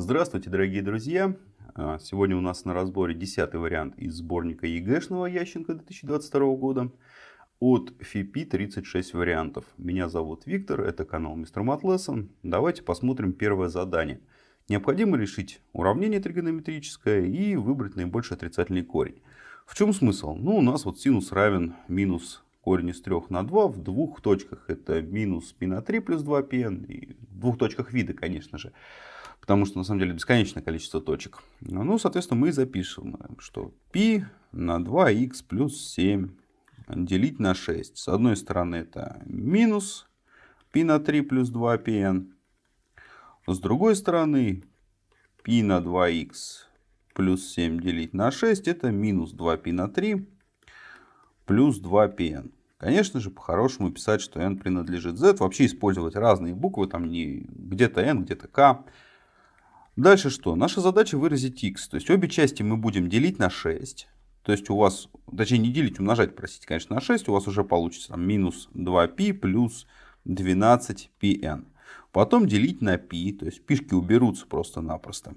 Здравствуйте, дорогие друзья! А, сегодня у нас на разборе 10 вариант из сборника ЕГЭшного Ященко 2022 года от ФИПИ 36 вариантов. Меня зовут Виктор, это канал Мистер Матлессон. Давайте посмотрим первое задание. Необходимо решить уравнение тригонометрическое и выбрать наибольший отрицательный корень. В чем смысл? Ну, у нас вот синус равен минус корень из 3 на 2 в двух точках. Это минус π на 3 плюс 2πn. И в двух точках вида, конечно же Потому что на самом деле бесконечное количество точек. Ну, соответственно, мы запишем, что π на 2х плюс 7 делить на 6. С одной стороны это минус π на 3 плюс 2πn. С другой стороны π на 2х плюс 7 делить на 6 это минус 2π на 3 плюс 2πn. Конечно же, по-хорошему писать, что n принадлежит z. Вообще использовать разные буквы, там не где-то n, где-то k. Дальше что? Наша задача выразить x. То есть обе части мы будем делить на 6. То есть у вас, точнее не делить, умножать, простите, конечно, на 6. У вас уже получится там, минус 2π плюс 12πn. Потом делить на π, то есть пишки уберутся просто-напросто.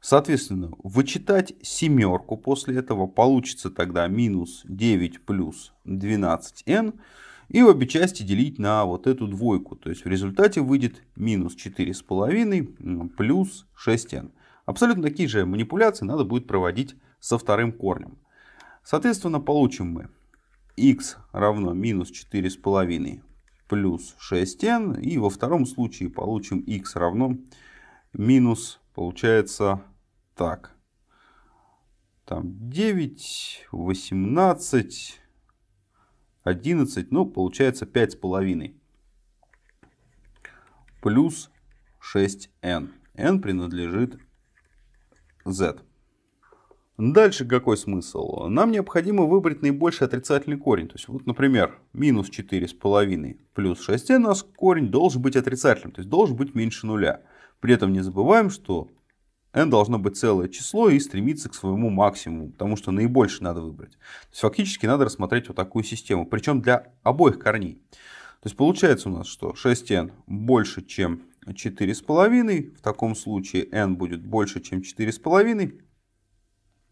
Соответственно, вычитать семерку после этого получится тогда минус 9 плюс 12n. И обе части делить на вот эту двойку. То есть в результате выйдет минус 4,5 плюс 6n. Абсолютно такие же манипуляции надо будет проводить со вторым корнем. Соответственно, получим мы x равно минус 4,5 плюс 6n. И во втором случае получим x равно минус, получается, так. Там 9, 18, 11, ну, получается 5,5. Плюс 6n. n принадлежит z. Дальше какой смысл? Нам необходимо выбрать наибольший отрицательный корень. То есть, вот, например, минус 4,5 плюс 6n у нас корень должен быть отрицательным, то есть должен быть меньше нуля. При этом не забываем, что n должно быть целое число и стремиться к своему максимуму, потому что наибольшее надо выбрать. То есть фактически надо рассмотреть вот такую систему, причем для обоих корней. То есть получается у нас, что 6n больше, чем 4,5, в таком случае n будет больше, чем 4,5,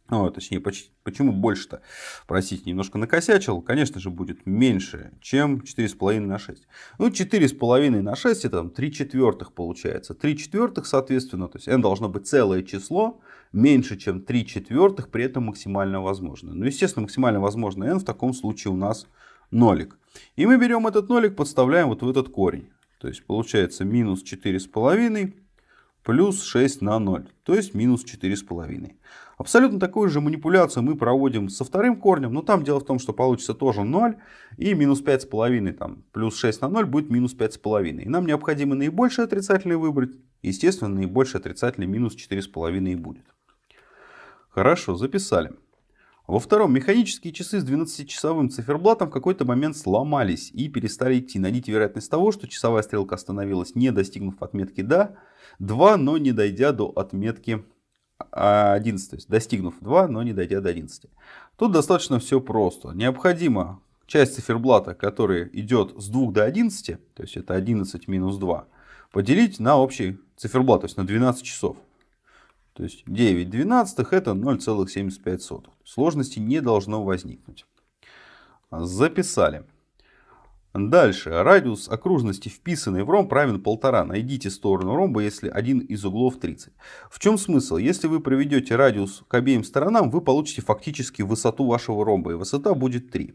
о, точнее, почти, почему больше-то? Простите, немножко накосячил. Конечно же, будет меньше, чем 4,5 на 6. Ну, 4,5 на 6 это там 3 четвертых получается. 3 четвертых, соответственно, то есть n должно быть целое число, меньше, чем 3 четвертых, при этом максимально возможно. Ну, естественно, максимально возможно n в таком случае у нас нолик. И мы берем этот нолик, подставляем вот в этот корень. То есть получается минус 4,5 плюс 6 на 0, то есть минус 4,5. Абсолютно такую же манипуляцию мы проводим со вторым корнем, но там дело в том, что получится тоже 0 и минус 5,5 там, плюс 6 на 0 будет минус 5,5. И нам необходимо наибольший отрицательный выбрать, естественно наибольший отрицательный минус 4,5 и будет. Хорошо, записали. Во втором, механические часы с 12-часовым циферблатом в какой-то момент сломались и перестали идти. Найдите вероятность того, что часовая стрелка остановилась, не достигнув отметки «да», 2, но не дойдя до отметки 11, то есть достигнув 2, но не дойдя до 11. Тут достаточно все просто. Необходимо часть циферблата, которая идет с 2 до 11, то есть это 11 минус 2, поделить на общий циферблат, то есть на 12 часов. То есть 9 двенадцатых это 0,75. Сложности не должно возникнуть. Записали. Дальше. Радиус окружности, вписанный в ромб, равен 1,5. Найдите сторону ромба, если один из углов 30. В чем смысл? Если вы проведете радиус к обеим сторонам, вы получите фактически высоту вашего ромба. И высота будет 3.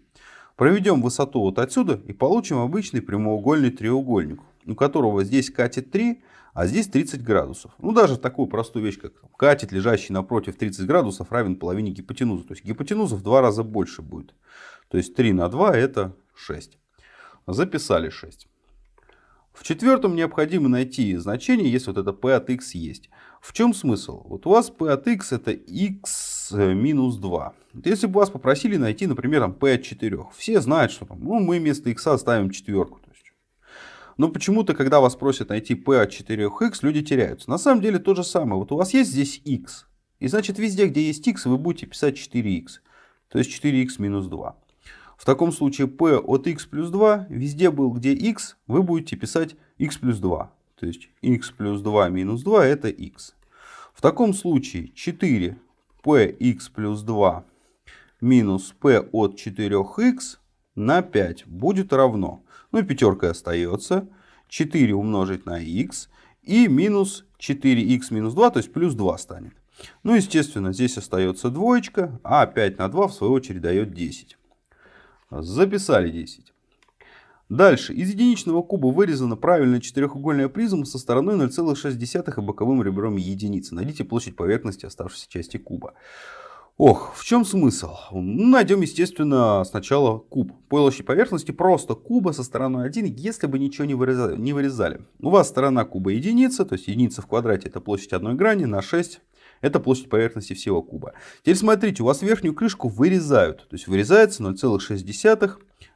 Проведем высоту вот отсюда и получим обычный прямоугольный треугольник, у которого здесь катет 3, а здесь 30 градусов. Ну, даже такую простую вещь, как катет, лежащий напротив 30 градусов, равен половине гипотенузы. То есть гипотенуза в два раза больше будет. То есть 3 на 2 это 6. Записали 6. В четвертом необходимо найти значение, если вот это p от x есть. В чем смысл? Вот у вас p от x это x минус 2. Если бы вас попросили найти, например, p от 4, все знают, что там, ну, мы вместо x ставим четверку. Но почему-то, когда вас просят найти p от 4x, люди теряются. На самом деле то же самое. Вот у вас есть здесь x. И значит везде, где есть x, вы будете писать 4x. То есть 4x минус 2. В таком случае p от x плюс 2, везде был где x, вы будете писать x плюс 2. То есть x плюс 2 минус 2 это x. В таком случае 4 px плюс 2 минус p от 4x на 5 будет равно. Ну и пятерка остается. 4 умножить на x и минус 4x минус 2, то есть плюс 2 станет. Ну, естественно, здесь остается двоечка, а 5 на 2 в свою очередь дает 10. Записали 10. Дальше. Из единичного куба вырезана правильная четырехугольная призма со стороной 0,6 и боковым ребром единицы. Найдите площадь поверхности оставшейся части куба. Ох, в чем смысл? Найдем, естественно, сначала куб. Площадь поверхности просто куба со стороной 1, если бы ничего не вырезали. не вырезали. У вас сторона куба единица, то есть единица в квадрате это площадь одной грани на 6 это площадь поверхности всего куба. Теперь смотрите, у вас верхнюю крышку вырезают. То есть вырезается 0,6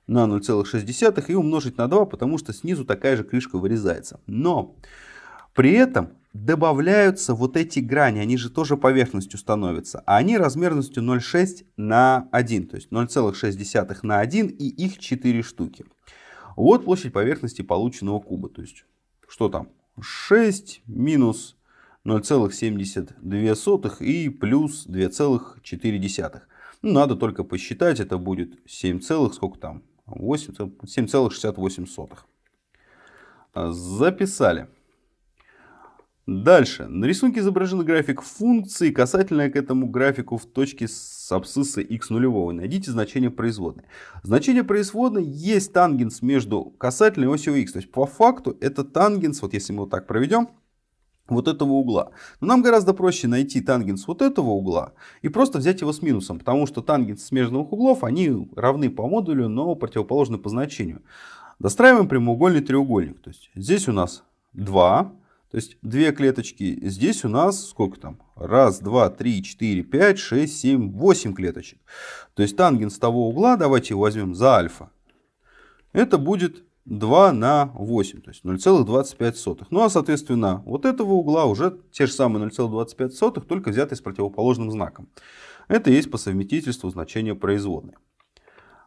на 0,6 и умножить на 2, потому что снизу такая же крышка вырезается. Но при этом добавляются вот эти грани, они же тоже поверхностью становятся. А они размерностью 0,6 на 1, то есть 0,6 на 1 и их 4 штуки. Вот площадь поверхности полученного куба. То есть что там? 6 минус 0,72 и плюс 2,4. Ну, надо только посчитать, это будет 7, сколько там? 7,68. Записали. Дальше. На рисунке изображен график функции, касательная к этому графику в точке с абсцисса x нулевого. Найдите значение производной. Значение производной есть тангенс между касательной и осью x. То есть по факту это тангенс, вот если мы вот так проведем, вот этого угла. Но нам гораздо проще найти тангенс вот этого угла и просто взять его с минусом, потому что тангенс смежных углов, они равны по модулю, но противоположны по значению. Достраиваем прямоугольный треугольник. То есть здесь у нас 2, то есть две клеточки. Здесь у нас сколько там? Раз, два, три, четыре, пять, шесть, семь, восемь клеточек. То есть тангенс того угла, давайте его возьмем за альфа. Это будет 2 на 8, то есть 0,25. Ну а соответственно вот этого угла уже те же самые 0,25, только взятые с противоположным знаком. Это есть по совместительству значение производной.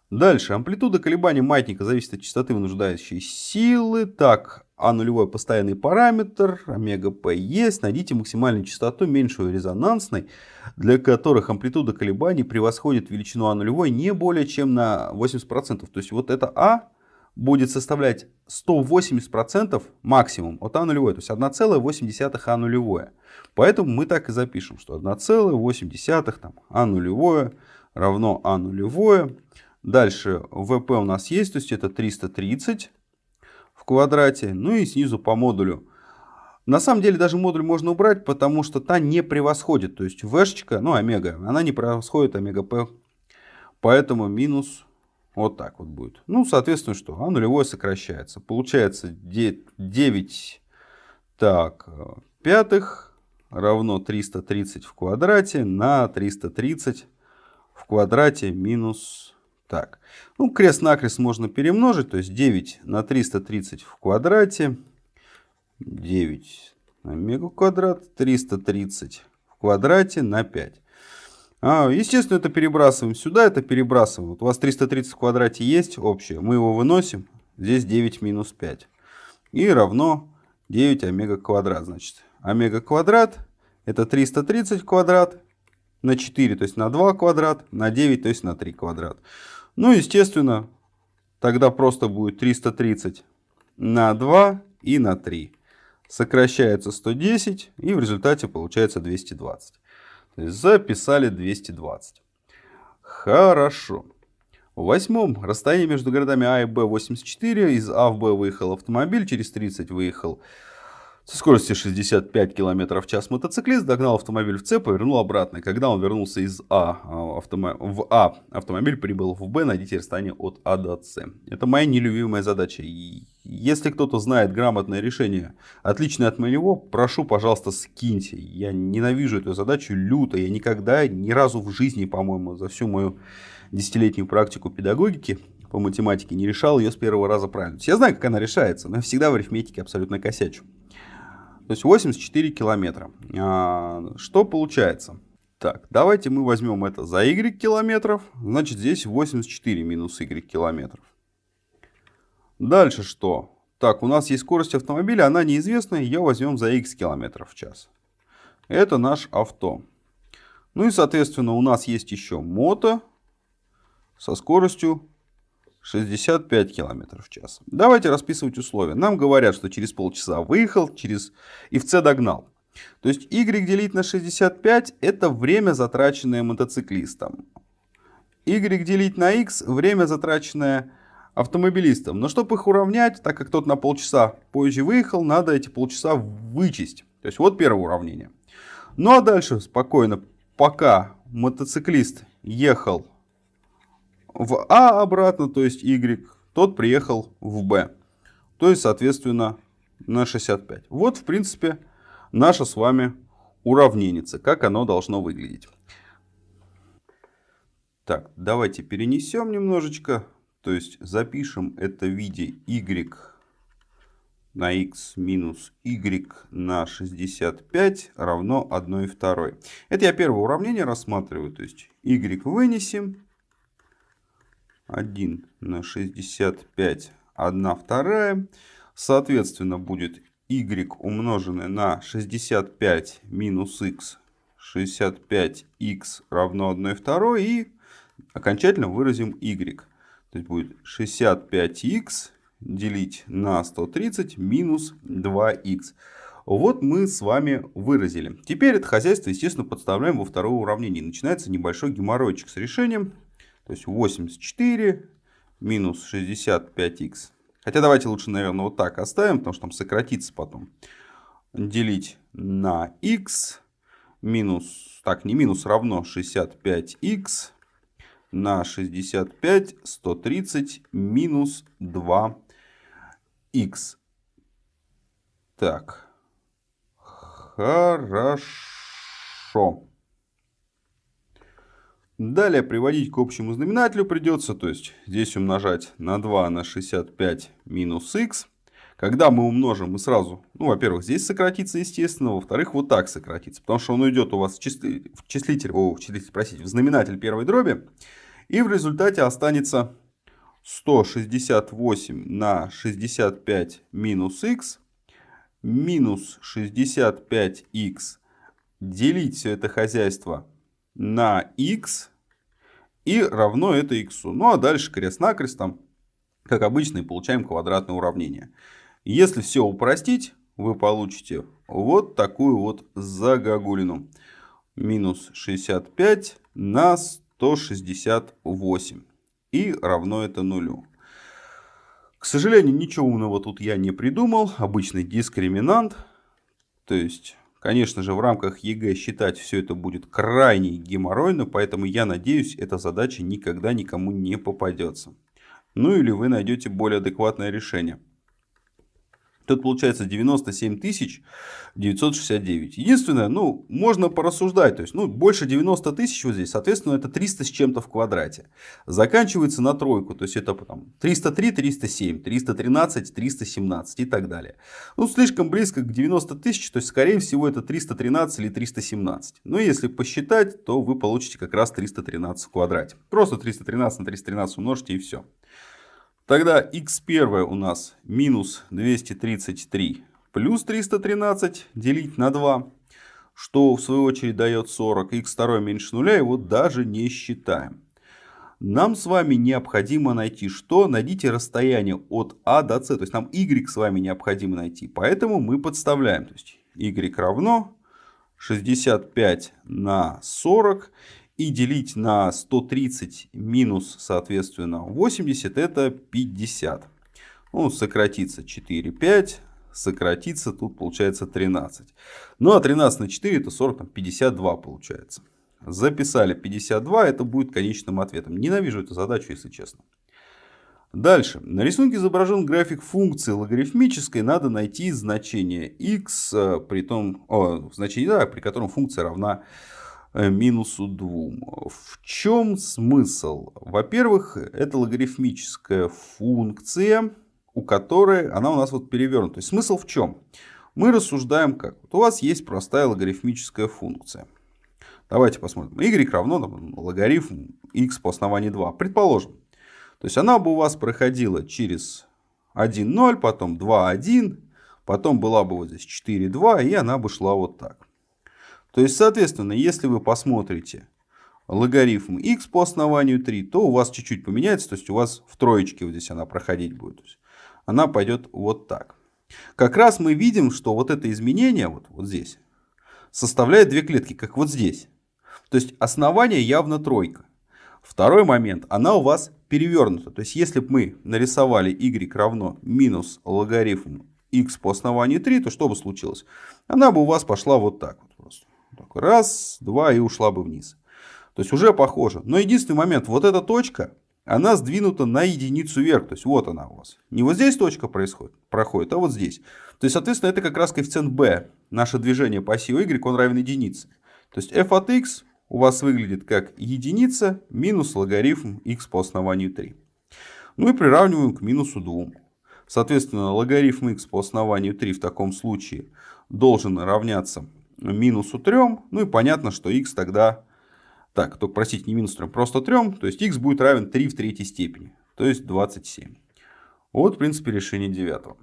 Дальше. Амплитуда колебаний маятника зависит от частоты вынуждающей силы. Так, а нулевой постоянный параметр, омега P есть. Найдите максимальную частоту, меньшую резонансной, для которых амплитуда колебаний превосходит величину А нулевой не более чем на 80%. То есть вот это А будет составлять 180% максимум от А нулевой, то есть 1,8 А нулевое. Поэтому мы так и запишем, что 1,8 там, А нулевое равно А нулевое. Дальше ВП у нас есть, то есть это 330 в квадрате. Ну и снизу по модулю. На самом деле даже модуль можно убрать, потому что та не превосходит. То есть вэшечка, ну омега, она не превосходит омега П. Поэтому минус вот так вот будет. Ну, соответственно, что? А нулевое сокращается. Получается 9 так, пятых равно 330 в квадрате на 330 в квадрате минус... Так, ну, крест-накрест можно перемножить, то есть 9 на 330 в квадрате, 9 на мега квадрат, 330 в квадрате на 5. А, естественно, это перебрасываем сюда, это перебрасываем. Вот у вас 330 в квадрате есть общее, мы его выносим. Здесь 9 минус 5. И равно 9 омега квадрат. Значит, омега квадрат это 330 квадрат на 4, то есть на 2 квадрат, на 9, то есть на 3 квадрат. Ну, естественно, тогда просто будет 330 на 2 и на 3. Сокращается 110 и в результате получается 220. Записали 220. Хорошо. В восьмом расстоянии между городами А и Б 84. Из А в Б выехал автомобиль, через 30 выехал со скоростью 65 км в час мотоциклист догнал автомобиль в С, повернул обратно. Когда он вернулся из А, а автомо... в А, автомобиль прибыл в Б, найдите расстояние от А до С. Это моя нелюбимая задача. Если кто-то знает грамотное решение, отличное от моего, прошу, пожалуйста, скиньте. Я ненавижу эту задачу люто. Я никогда, ни разу в жизни, по-моему, за всю мою десятилетнюю практику педагогики по математике не решал ее с первого раза правильно. Я знаю, как она решается, но я всегда в арифметике абсолютно косячу. То есть 84 километра. А, что получается? Так, давайте мы возьмем это за y километров. Значит, здесь 84 минус y километров. Дальше что? Так, у нас есть скорость автомобиля, она неизвестная, ее возьмем за x километров в час. Это наш авто. Ну и, соответственно, у нас есть еще мото со скоростью 65 км в час. Давайте расписывать условия. Нам говорят, что через полчаса выехал, через и в С догнал. То есть y делить на 65 это время, затраченное мотоциклистом. y делить на x время, затраченное автомобилистом. Но чтобы их уравнять, так как тот на полчаса позже выехал, надо эти полчаса вычесть. То есть вот первое уравнение. Ну а дальше спокойно, пока мотоциклист ехал в А обратно, то есть Y, тот приехал в Б. То есть, соответственно, на 65. Вот, в принципе, наша с вами уравненица, как оно должно выглядеть. Так, давайте перенесем немножечко. То есть запишем это в виде y на x минус y на 65 равно 1 2. Это я первое уравнение рассматриваю. То есть y вынесем. 1 на 65 1 вторая. Соответственно будет y умноженное на 65 минус x 65x равно 1 2 и окончательно выразим y. То есть будет 65x делить на 130 минус 2х. Вот мы с вами выразили. Теперь это хозяйство, естественно, подставляем во второе уравнение. Начинается небольшой геморройчик с решением. То есть 84 минус 65х. Хотя давайте лучше, наверное, вот так оставим, потому что там сократится потом. Делить на х минус, так, не минус, равно 65х на 65, 130 минус 2х. Так, хорошо. Далее приводить к общему знаменателю придется, то есть здесь умножать на 2 на 65 минус х. Когда мы умножим, мы сразу, ну, во-первых, здесь сократится, естественно, во-вторых, вот так сократится, потому что он уйдет у вас в, числи... в числитель, о, в числитель, простите, в знаменатель первой дроби, и в результате останется 168 на 65 минус х минус 65х делить все это хозяйство на х и равно это х. Ну а дальше крест-накрест, там, как обычно, и получаем квадратное уравнение. Если все упростить, вы получите вот такую вот загогулину. Минус 65 на 168. И равно это нулю. К сожалению, ничего умного тут я не придумал. Обычный дискриминант. То есть Конечно же, в рамках ЕГЭ считать все это будет крайне геморройно, поэтому я надеюсь, эта задача никогда никому не попадется. Ну или вы найдете более адекватное решение. Тут получается 97 969. Единственное, ну, можно порассуждать. То есть, ну, больше 90 тысяч вот здесь, соответственно, это 300 с чем-то в квадрате. Заканчивается на тройку. То есть, это там 303, 307, 313, 317 и так далее. Ну, слишком близко к 90 тысяч. То есть, скорее всего, это 313 или 317. Но если посчитать, то вы получите как раз 313 в квадрате. Просто 313 на 313 умножьте и все. Тогда x1 у нас минус 233 плюс 313 делить на 2, что в свою очередь дает 40. x2 меньше нуля, его даже не считаем. Нам с вами необходимо найти что? Найдите расстояние от А до С. То есть нам y с вами необходимо найти. Поэтому мы подставляем. То есть y равно 65 на 40 и делить на 130 минус, соответственно, 80, это 50. Ну, сократится 4, 5, сократится, тут получается 13. Ну, а 13 на 4 это 40, там 52 получается. Записали 52, это будет конечным ответом. Ненавижу эту задачу, если честно. Дальше. На рисунке изображен график функции логарифмической. Надо найти значение x, э, при, том, о, значение, да, при котором функция равна Э, минусу 2. В чем смысл? Во-первых, это логарифмическая функция, у которой она у нас вот перевернута. То есть смысл в чем? Мы рассуждаем как? Вот у вас есть простая логарифмическая функция. Давайте посмотрим. y равно там, логарифм x по основанию 2. Предположим. То есть она бы у вас проходила через 1, 0, потом 2, 1, потом была бы вот здесь 4, 2, и она бы шла вот так. То есть, соответственно, если вы посмотрите логарифм x по основанию 3, то у вас чуть-чуть поменяется, то есть у вас в троечке вот здесь она проходить будет. она пойдет вот так. Как раз мы видим, что вот это изменение вот, вот здесь составляет две клетки, как вот здесь. То есть основание явно тройка. Второй момент, она у вас перевернута. То есть если бы мы нарисовали y равно минус логарифм x по основанию 3, то что бы случилось? Она бы у вас пошла вот так. Раз, два и ушла бы вниз. То есть уже похоже. Но единственный момент, вот эта точка, она сдвинута на единицу вверх. То есть вот она у вас. Не вот здесь точка происходит, проходит, а вот здесь. То есть, соответственно, это как раз коэффициент b. Наше движение по оси y, он равен единице. То есть f от x у вас выглядит как единица минус логарифм x по основанию 3. Ну и приравниваем к минусу 2. Соответственно, логарифм x по основанию 3 в таком случае должен равняться минусу 3. Ну и понятно, что x тогда... Так, только простите, не минус 3, просто 3. То есть x будет равен 3 в третьей степени. То есть 27. Вот, в принципе, решение девятого.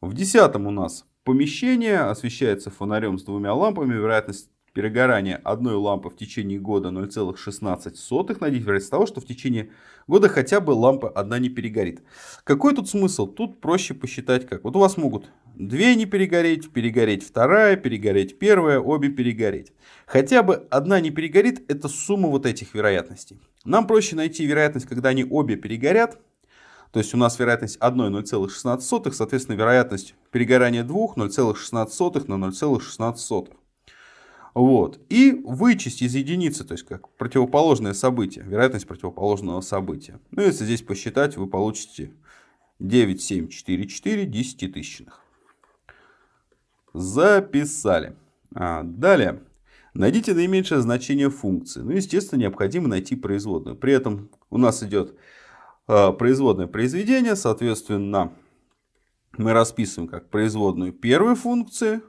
В десятом у нас помещение освещается фонарем с двумя лампами. Вероятность перегорания одной лампы в течение года 0,16 на 10 вероятность того, что в течение года хотя бы лампа одна не перегорит. Какой тут смысл? Тут проще посчитать как. Вот у вас могут две не перегореть, перегореть вторая, перегореть первая, обе перегореть. Хотя бы одна не перегорит, это сумма вот этих вероятностей. Нам проще найти вероятность, когда они обе перегорят. То есть у нас вероятность одной 0,16, соответственно вероятность перегорания двух 0,16 на 0,16. Вот. И вычесть из единицы, то есть как противоположное событие, вероятность противоположного события. Ну, если здесь посчитать, вы получите 9,744 десятитысячных. Записали. А, далее. Найдите наименьшее значение функции. Ну, естественно, необходимо найти производную. При этом у нас идет а, производное произведение. Соответственно, мы расписываем как производную первой функции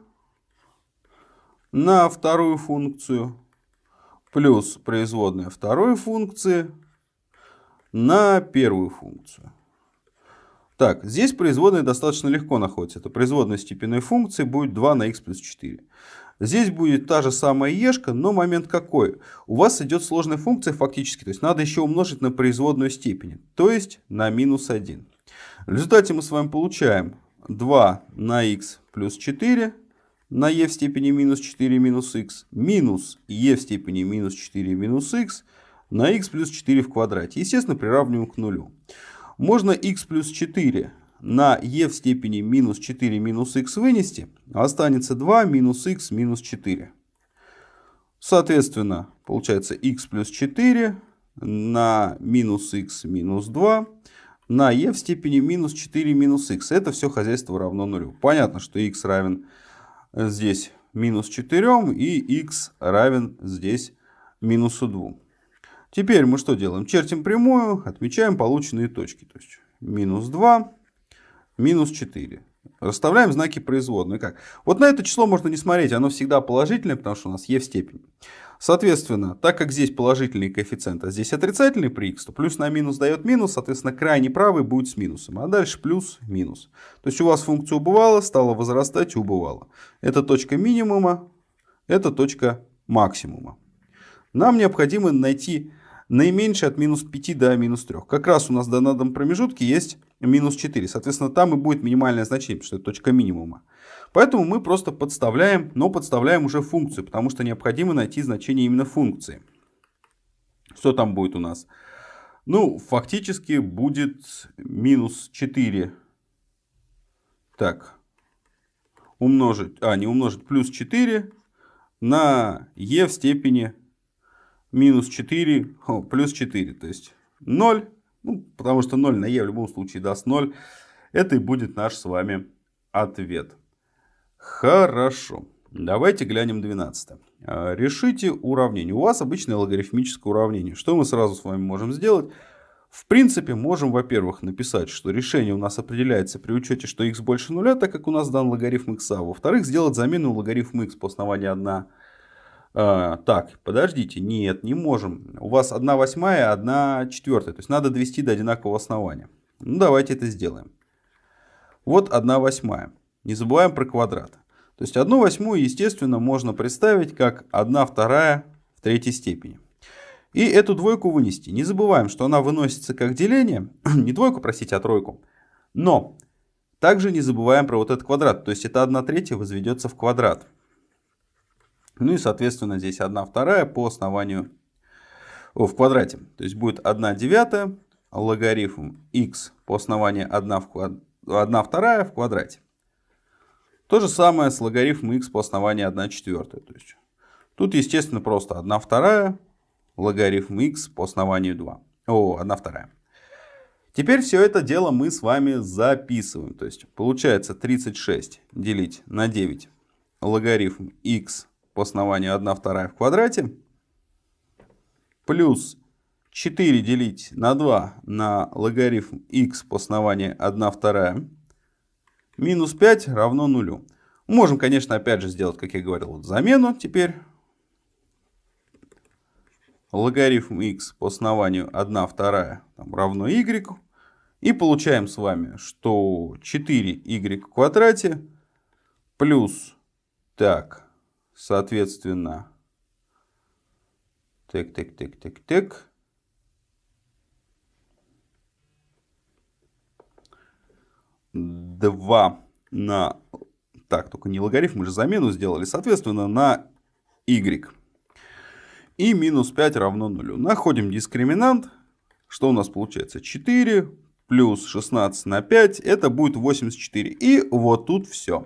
на вторую функцию плюс производная второй функции на первую функцию. Так, здесь производная достаточно легко находится. Это производная степенной функции будет 2 на x плюс 4. Здесь будет та же самая ешка, но момент какой? У вас идет сложная функция фактически, то есть надо еще умножить на производную степень, то есть на минус 1. В результате мы с вами получаем 2 на x плюс 4 на e в степени минус 4 минус x минус e в степени минус 4 минус x на x плюс 4 в квадрате. Естественно, приравниваем к нулю. Можно x плюс 4 на e в степени минус 4 минус x вынести, а останется 2 минус x минус 4. Соответственно, получается x плюс 4 на минус x минус 2 на e в степени минус 4 минус x. Это все хозяйство равно нулю. Понятно, что x равен здесь минус 4 и x равен здесь минусу 2. Теперь мы что делаем? Чертим прямую, отмечаем полученные точки. То есть минус 2, минус 4. Расставляем знаки производной. Как? Вот на это число можно не смотреть, оно всегда положительное, потому что у нас e в степени. Соответственно, так как здесь положительный коэффициент, а здесь отрицательный при x, то плюс на минус дает минус, соответственно, крайний правый будет с минусом, а дальше плюс, минус. То есть у вас функция убывала, стала возрастать и убывала. Это точка минимума, это точка максимума. Нам необходимо найти наименьшее от минус 5 до минус 3. Как раз у нас на данном промежутке есть минус 4. Соответственно, там и будет минимальное значение, потому что это точка минимума. Поэтому мы просто подставляем, но подставляем уже функцию, потому что необходимо найти значение именно функции. Что там будет у нас? Ну, фактически будет минус 4. Так, умножить, а, не умножить, плюс 4 на e в степени минус 4, о, плюс 4, то есть 0, ну, потому что 0 на e в любом случае даст 0. Это и будет наш с вами ответ. Хорошо. Давайте глянем 12. А, решите уравнение. У вас обычное логарифмическое уравнение. Что мы сразу с вами можем сделать? В принципе, можем, во-первых, написать, что решение у нас определяется при учете, что x больше нуля, так как у нас дан логарифм x. А во-вторых, сделать замену логарифма x по основанию 1. А, так, подождите, нет, не можем. У вас 1 восьмая, 1 четвертая. То есть надо довести до одинакового основания. Ну, давайте это сделаем. Вот 1 восьмая. Не забываем про квадрат. То есть 1 восьмую, естественно, можно представить как 1 вторая в третьей степени. И эту двойку вынести. Не забываем, что она выносится как деление. не двойку, простите, а тройку. Но также не забываем про вот этот квадрат. То есть это 1 третья возведется в квадрат. Ну и, соответственно, здесь 1 вторая по основанию о, в квадрате. То есть будет 1 девятая логарифм x по основанию 1, в квад... 1 вторая в квадрате. То же самое с логарифмом x по основанию 1 четвертая. То есть тут, естественно, просто 1 вторая логарифм x по основанию 2. О, 1 вторая. Теперь все это дело мы с вами записываем. То есть получается 36 делить на 9 логарифм x по основанию 1 вторая в квадрате плюс 4 делить на 2 на логарифм x по основанию 1 вторая минус 5 равно нулю. Можем, конечно, опять же сделать, как я говорил, вот замену теперь. Логарифм x по основанию 1 вторая там, равно y. И получаем с вами, что 4y в квадрате плюс, так, соответственно, так, так, так, так, так, два на... Так, только не логарифм, мы же замену сделали. Соответственно, на y. И минус 5 равно нулю. Находим дискриминант. Что у нас получается? 4 плюс 16 на 5. Это будет 84. И вот тут все.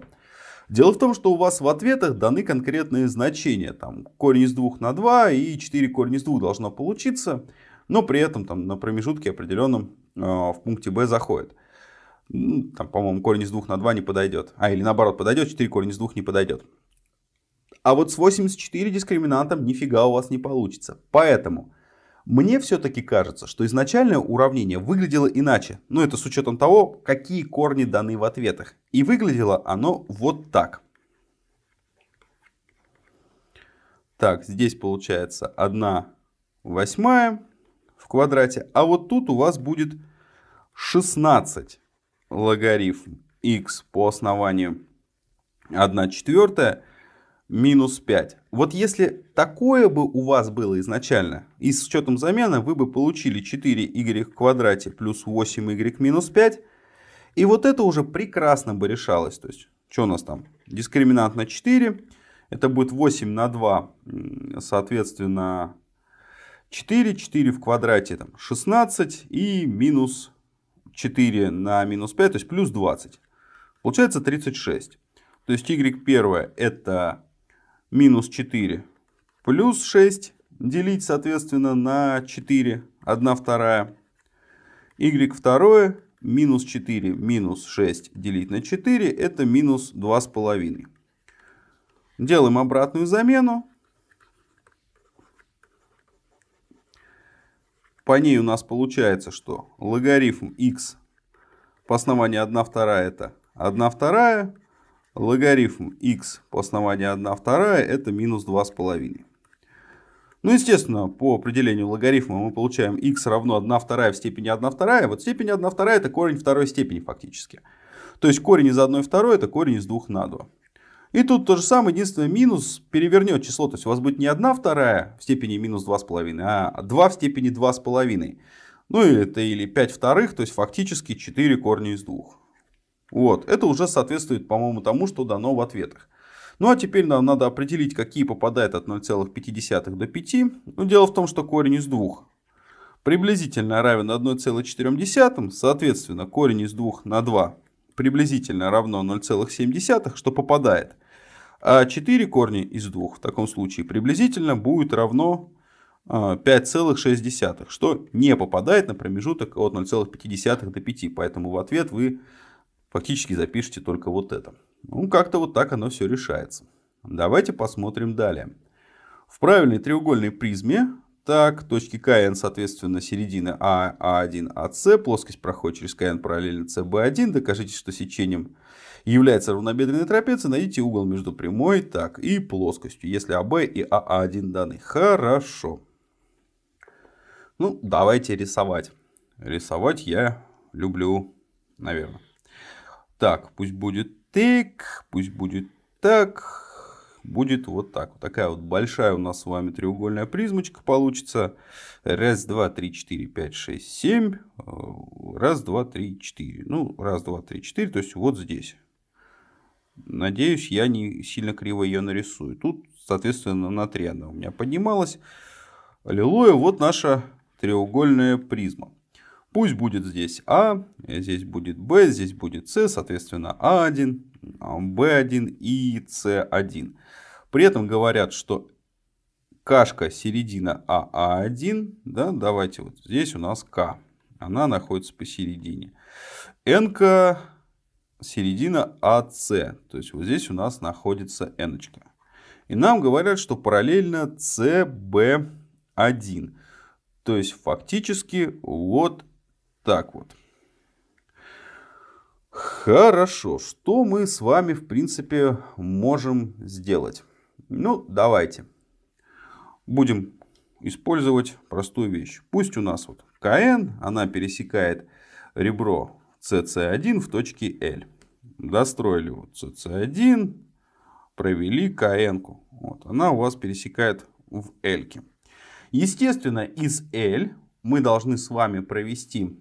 Дело в том, что у вас в ответах даны конкретные значения. Там корень из 2 на 2 и 4 корень из 2 должно получиться. Но при этом там, на промежутке определенном э, в пункте b заходит. Там, по-моему, корень из 2 на 2 не подойдет. А, или наоборот, подойдет, 4 корень из 2 не подойдет. А вот с 84 дискриминантом нифига у вас не получится. Поэтому мне все-таки кажется, что изначальное уравнение выглядело иначе. Ну, это с учетом того, какие корни даны в ответах. И выглядело оно вот так. Так, здесь получается 1 восьмая в квадрате. А вот тут у вас будет 16 логарифм x по основанию 1 четвертая минус 5. Вот если такое бы у вас было изначально, и с учетом замены вы бы получили 4y в квадрате плюс 8y минус 5. И вот это уже прекрасно бы решалось. То есть, что у нас там? Дискриминант на 4. Это будет 8 на 2, соответственно, 4. 4 в квадрате там 16 и минус 4 на минус 5, то есть плюс 20. Получается 36. То есть y первое это минус 4 плюс 6 делить, соответственно, на 4, 1 вторая. y второе минус 4 минус 6 делить на 4 это минус 2,5. Делаем обратную замену. По ней у нас получается, что логарифм x по основанию 1 вторая это 1 вторая. Логарифм x по основанию 1 вторая это минус 2,5. Ну, естественно, по определению логарифма мы получаем x равно 1 вторая в степени 1 вторая. Вот степень 1 вторая это корень второй степени фактически. То есть корень из 1 второй это корень из 2 на 2. И тут то же самое, единственное, минус перевернет число. То есть у вас будет не 1 вторая в степени минус 2,5, а 2 в степени 2,5. Ну или это или 5 вторых, то есть фактически 4 корня из 2. Вот, это уже соответствует, по-моему, тому, что дано в ответах. Ну а теперь нам надо определить, какие попадают от 0,5 до 5. Ну, дело в том, что корень из 2 приблизительно равен 1,4. Соответственно, корень из 2 на 2 приблизительно равно 0,7, что попадает. А 4 корня из 2 в таком случае приблизительно будет равно 5,6, а, что не попадает на промежуток от 0,5 до 5. Поэтому в ответ вы фактически запишите только вот это. Ну, как-то вот так оно все решается. Давайте посмотрим далее. В правильной треугольной призме, так, точки КН, соответственно, середина А, А1, АС, плоскость проходит через КН параллельно СБ1, докажите, что сечением является равнобедренной трапецией, найдите угол между прямой так, и плоскостью, если АБ и АА1 даны. Хорошо. Ну, давайте рисовать. Рисовать я люблю, наверное. Так, пусть будет так, пусть будет так, будет вот так. Вот такая вот большая у нас с вами треугольная призмочка получится. Раз, два, три, четыре, пять, шесть, семь. Раз, два, три, четыре. Ну, раз, два, три, четыре. То есть вот здесь. Надеюсь, я не сильно криво ее нарисую. Тут, соответственно, на 3 она у меня поднималась. Аллилуйя, вот наша треугольная призма. Пусть будет здесь А, здесь будет Б, здесь будет С, соответственно, А1, Б1 и С1. При этом говорят, что кашка середина АА1, да, давайте вот здесь у нас К, она находится посередине. N середина АС, то есть вот здесь у нас находится N. И нам говорят, что параллельно CB1. То есть фактически вот так вот. Хорошо, что мы с вами в принципе можем сделать? Ну, давайте. Будем использовать простую вещь. Пусть у нас вот КН, она пересекает ребро CC1 в точке L. Достроили вот CC1, провели КН. Вот, она у вас пересекает в L. -ке. Естественно, из L мы должны с вами провести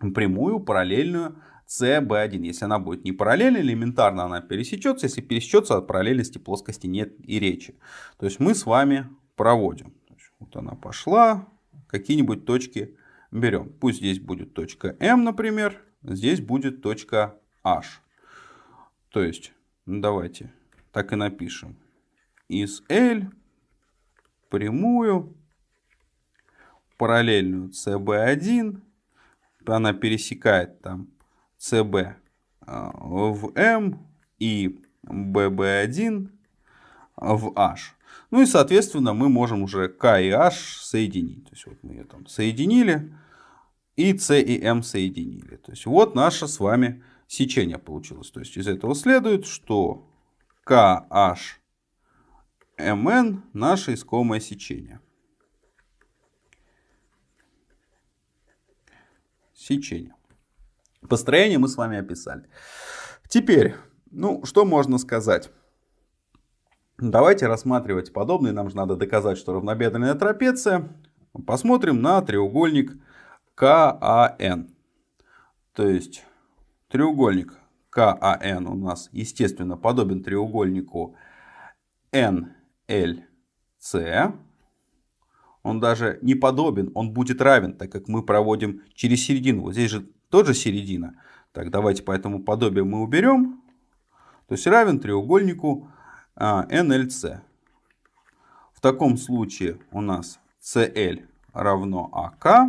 прямую параллельную CB1. Если она будет не параллельна, элементарно она пересечется. Если пересечется, о параллельности плоскости нет и речи. То есть мы с вами проводим. Вот она пошла. Какие-нибудь точки берем. Пусть здесь будет точка М, например. Здесь будет точка H. То есть, ну давайте так и напишем. Из L прямую параллельную CB1. Она пересекает там CB а, в M и BB1 в H. Ну и, соответственно, мы можем уже K и H соединить. То есть вот мы ее там соединили и C и M соединили. То есть вот наше с вами сечение получилось. То есть из этого следует, что KH MN наше искомое сечение. Сечение. Построение мы с вами описали. Теперь, ну, что можно сказать? Давайте рассматривать подобные. Нам же надо доказать, что равнобедренная трапеция. Посмотрим на треугольник КАН. То есть, треугольник КАН у нас, естественно, подобен треугольнику НЛЦ. Он даже не подобен, он будет равен, так как мы проводим через середину. Вот здесь же тоже середина. Так, давайте по этому подобию мы уберем. То есть равен треугольнику а, NLC. В таком случае у нас CL равно АК.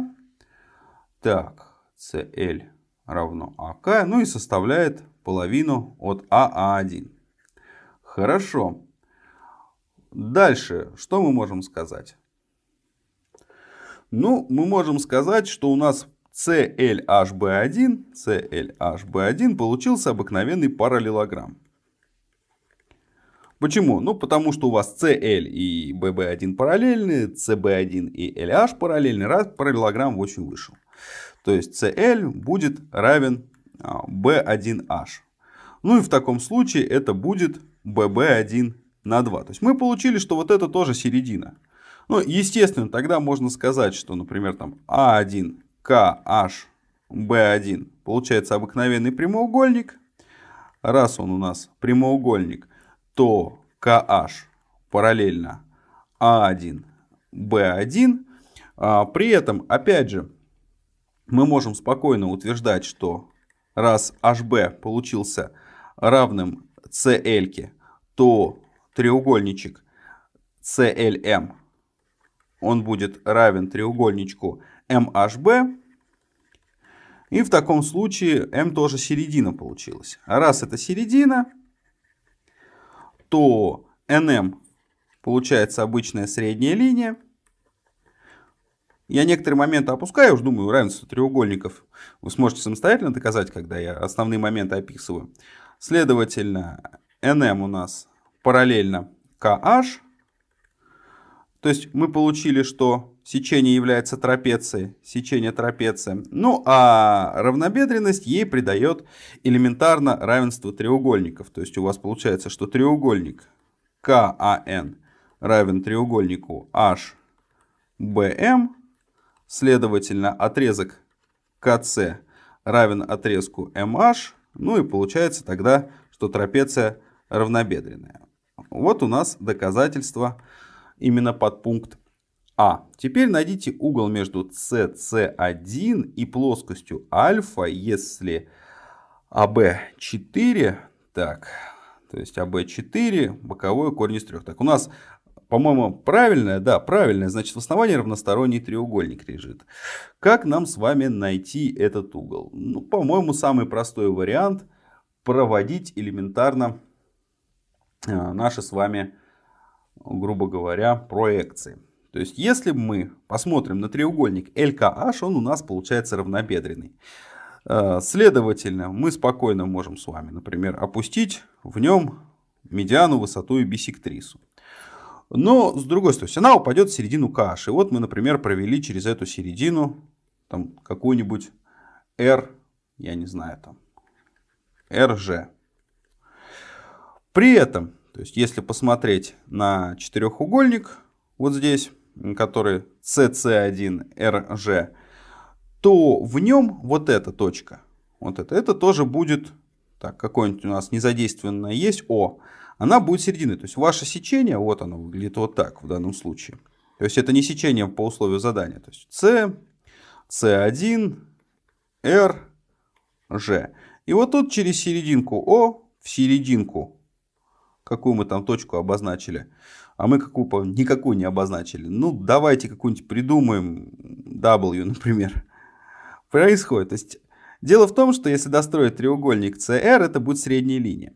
Так, CL равно АК. Ну и составляет половину от АА1. Хорошо. Дальше, что мы можем сказать? Ну, мы можем сказать, что у нас CLHB1, CLHB1 получился обыкновенный параллелограмм. Почему? Ну, потому что у вас CL и BB1 параллельны, CB1 и LH параллельны, раз параллелограмм 8 вышел. То есть CL будет равен B1H. А, ну и в таком случае это будет BB1 на 2. То есть мы получили, что вот это тоже середина. Ну, естественно, тогда можно сказать, что, например, там А1 KHB1 получается обыкновенный прямоугольник. Раз он у нас прямоугольник, то KH параллельно А1, B1. А, при этом, опять же, мы можем спокойно утверждать, что раз HB получился равным CL, то треугольничек CLM он будет равен треугольничку MHB. И в таком случае M тоже середина получилась. А раз это середина, то NM получается обычная средняя линия. Я некоторые моменты опускаю, уж думаю, равенство треугольников вы сможете самостоятельно доказать, когда я основные моменты описываю. Следовательно, NM у нас параллельно KH. То есть мы получили, что сечение является трапецией, сечение трапеция. Ну а равнобедренность ей придает элементарно равенство треугольников. То есть у вас получается, что треугольник КАН равен треугольнику HBM, следовательно отрезок КС равен отрезку MH, ну и получается тогда, что трапеция равнобедренная. Вот у нас доказательство именно под пункт А. Теперь найдите угол между CC1 и плоскостью альфа, если АБ4, так, то есть АБ4, боковой корень из трех. Так, у нас, по-моему, правильное, да, правильное, значит в основании равносторонний треугольник лежит. Как нам с вами найти этот угол? Ну, по-моему, самый простой вариант проводить элементарно а, наши с вами, грубо говоря, проекции. То есть, если мы посмотрим на треугольник LKH, он у нас получается равнобедренный. А, следовательно, мы спокойно можем с вами, например, опустить в нем медиану, высоту и бисектрису. Но, с другой стороны, она упадет в середину KH. И вот мы, например, провели через эту середину там какую-нибудь R, я не знаю, там, RG. При этом, то есть если посмотреть на четырехугольник, вот здесь, который CC1RG, то в нем вот эта точка, вот это, это тоже будет, так, какое-нибудь у нас незадействованное есть, О, она будет серединой. То есть ваше сечение, вот оно выглядит вот так в данном случае. То есть это не сечение по условию задания. То есть C, C1, R, G. И вот тут через серединку О в серединку какую мы там точку обозначили, а мы какую никакую не обозначили. Ну, давайте какую-нибудь придумаем, W, например. Происходит. То есть, дело в том, что если достроить треугольник CR, это будет средняя линия.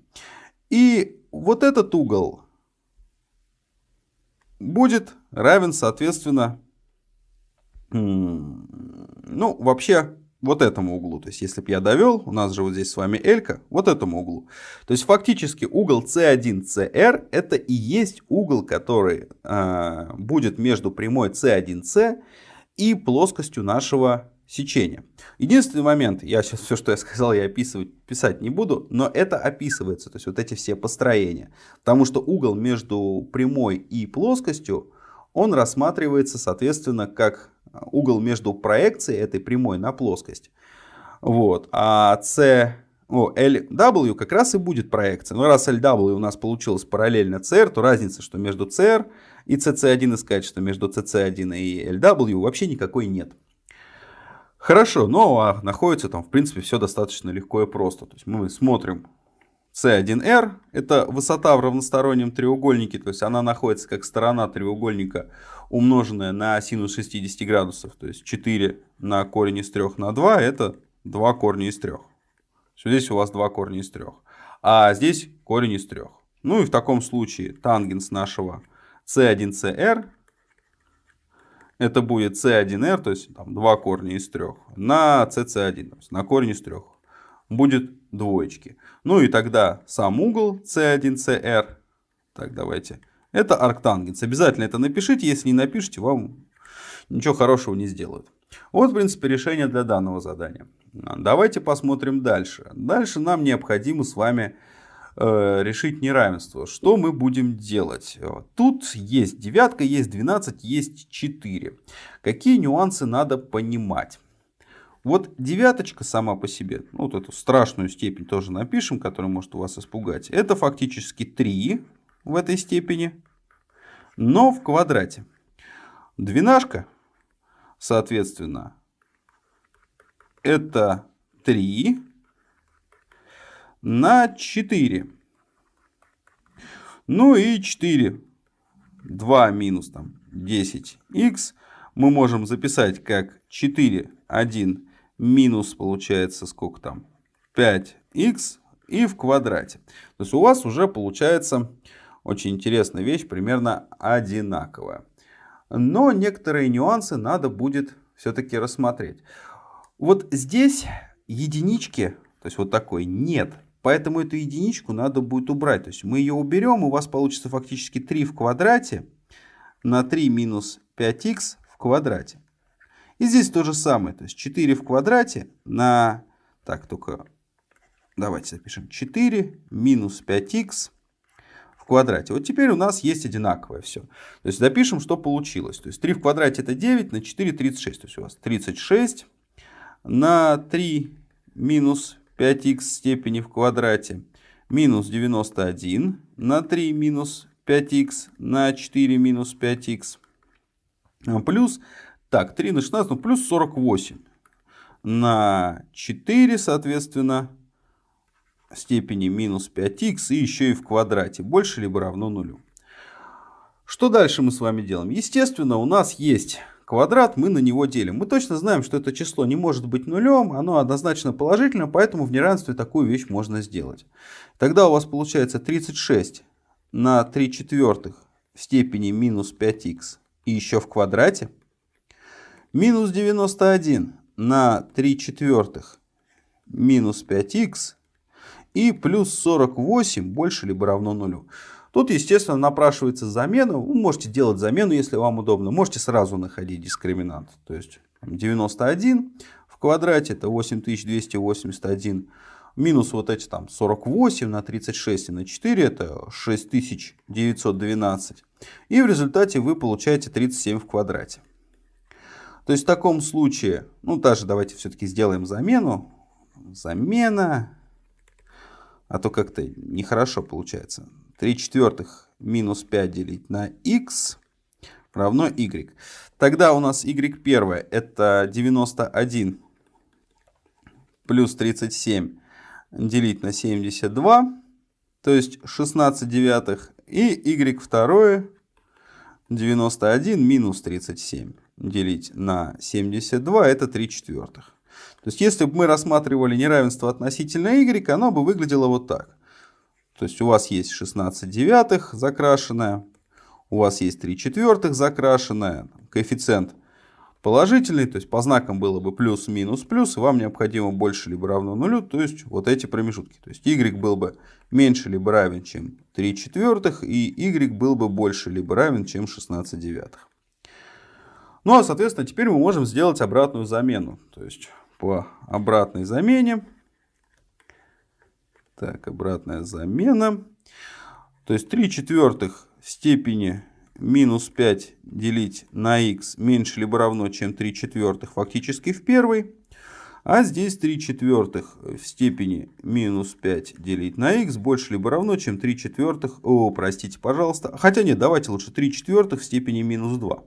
И вот этот угол будет равен, соответственно, ну, вообще вот этому углу. То есть, если бы я довел, у нас же вот здесь с вами L, вот этому углу. То есть, фактически угол C1CR это и есть угол, который э, будет между прямой C1C и плоскостью нашего сечения. Единственный момент, я сейчас все, что я сказал, я описывать, писать не буду, но это описывается, то есть вот эти все построения. Потому что угол между прямой и плоскостью, он рассматривается, соответственно, как угол между проекцией этой прямой на плоскость. Вот. А C, о, LW как раз и будет проекция. Но раз LW у нас получилось параллельно CR, то разница, что между CR и CC1 искать, что между CC1 и LW вообще никакой нет. Хорошо, но а находится там в принципе все достаточно легко и просто. То есть мы смотрим C1R, это высота в равностороннем треугольнике, то есть она находится как сторона треугольника умноженная на синус 60 градусов, то есть 4 на корень из 3 на 2, это 2 корня из 3. Здесь у вас 2 корня из 3. А здесь корень из 3. Ну и в таком случае тангенс нашего C1CR, это будет C1R, то есть там 2 корня из 3, на CC1, то есть на корень из 3. Будет двоечки. Ну и тогда сам угол C1CR, так давайте это арктангенс. Обязательно это напишите. Если не напишите, вам ничего хорошего не сделают. Вот, в принципе, решение для данного задания. Давайте посмотрим дальше. Дальше нам необходимо с вами решить неравенство. Что мы будем делать? Тут есть девятка, есть 12, есть 4. Какие нюансы надо понимать? Вот девяточка сама по себе, ну, вот эту страшную степень тоже напишем, которая может вас испугать. Это фактически 3 в этой степени, но в квадрате. Двенашка, соответственно, это 3 на 4. Ну и 4. 2 минус там 10х мы можем записать как 4, 1 минус получается сколько там 5х и в квадрате. То есть у вас уже получается очень интересная вещь, примерно одинаковая. Но некоторые нюансы надо будет все-таки рассмотреть. Вот здесь единички, то есть вот такой, нет. Поэтому эту единичку надо будет убрать. То есть мы ее уберем, у вас получится фактически 3 в квадрате на 3 минус 5х в квадрате. И здесь то же самое. То есть 4 в квадрате на... Так, только давайте запишем 4 минус 5х в квадрате. Вот теперь у нас есть одинаковое все. То есть запишем, что получилось. То есть 3 в квадрате это 9, на 4 36. То есть у вас 36 на 3 минус 5х степени в квадрате минус 91 на 3 минус 5х на 4 минус 5х плюс, так, 3 на 16, ну плюс 48 на 4, соответственно, степени минус 5х и еще и в квадрате, больше либо равно нулю. Что дальше мы с вами делаем? Естественно, у нас есть квадрат, мы на него делим. Мы точно знаем, что это число не может быть нулем, оно однозначно положительно, поэтому в неравенстве такую вещь можно сделать. Тогда у вас получается 36 на 3 четвертых в степени минус 5х и еще в квадрате. Минус 91 на 3 четвертых минус 5х и плюс 48 больше либо равно нулю. Тут, естественно, напрашивается замена. Вы можете делать замену, если вам удобно. Можете сразу находить дискриминант. То есть 91 в квадрате это 8281 минус вот эти там 48 на 36 и на 4 это 6912. И в результате вы получаете 37 в квадрате. То есть в таком случае, ну даже давайте все-таки сделаем замену. Замена, а то как-то нехорошо получается. 3 четвертых минус 5 делить на x равно y. Тогда у нас y первое это 91 плюс 37 делить на 72, то есть 16 девятых. И y второе 91 минус 37 делить на 72, это 3 четвертых. То есть если бы мы рассматривали неравенство относительно y, оно бы выглядело вот так. То есть у вас есть 16 девятых закрашенная, у вас есть 3 четвертых закрашенная, коэффициент положительный, то есть по знакам было бы плюс, минус, плюс, и вам необходимо больше либо равно нулю, то есть вот эти промежутки. То есть y был бы меньше либо равен, чем 3 четвертых, и y был бы больше либо равен, чем 16 девятых. Ну а соответственно теперь мы можем сделать обратную замену. То есть по обратной замене так, обратная замена. То есть 3 четвертых степени минус 5 делить на x меньше либо равно, чем 3 четвертых фактически в первой. А здесь 3 четвертых в степени минус 5 делить на x больше либо равно, чем 3 четвертых. О, простите, пожалуйста. Хотя нет, давайте лучше 3 четвертых в степени минус 2.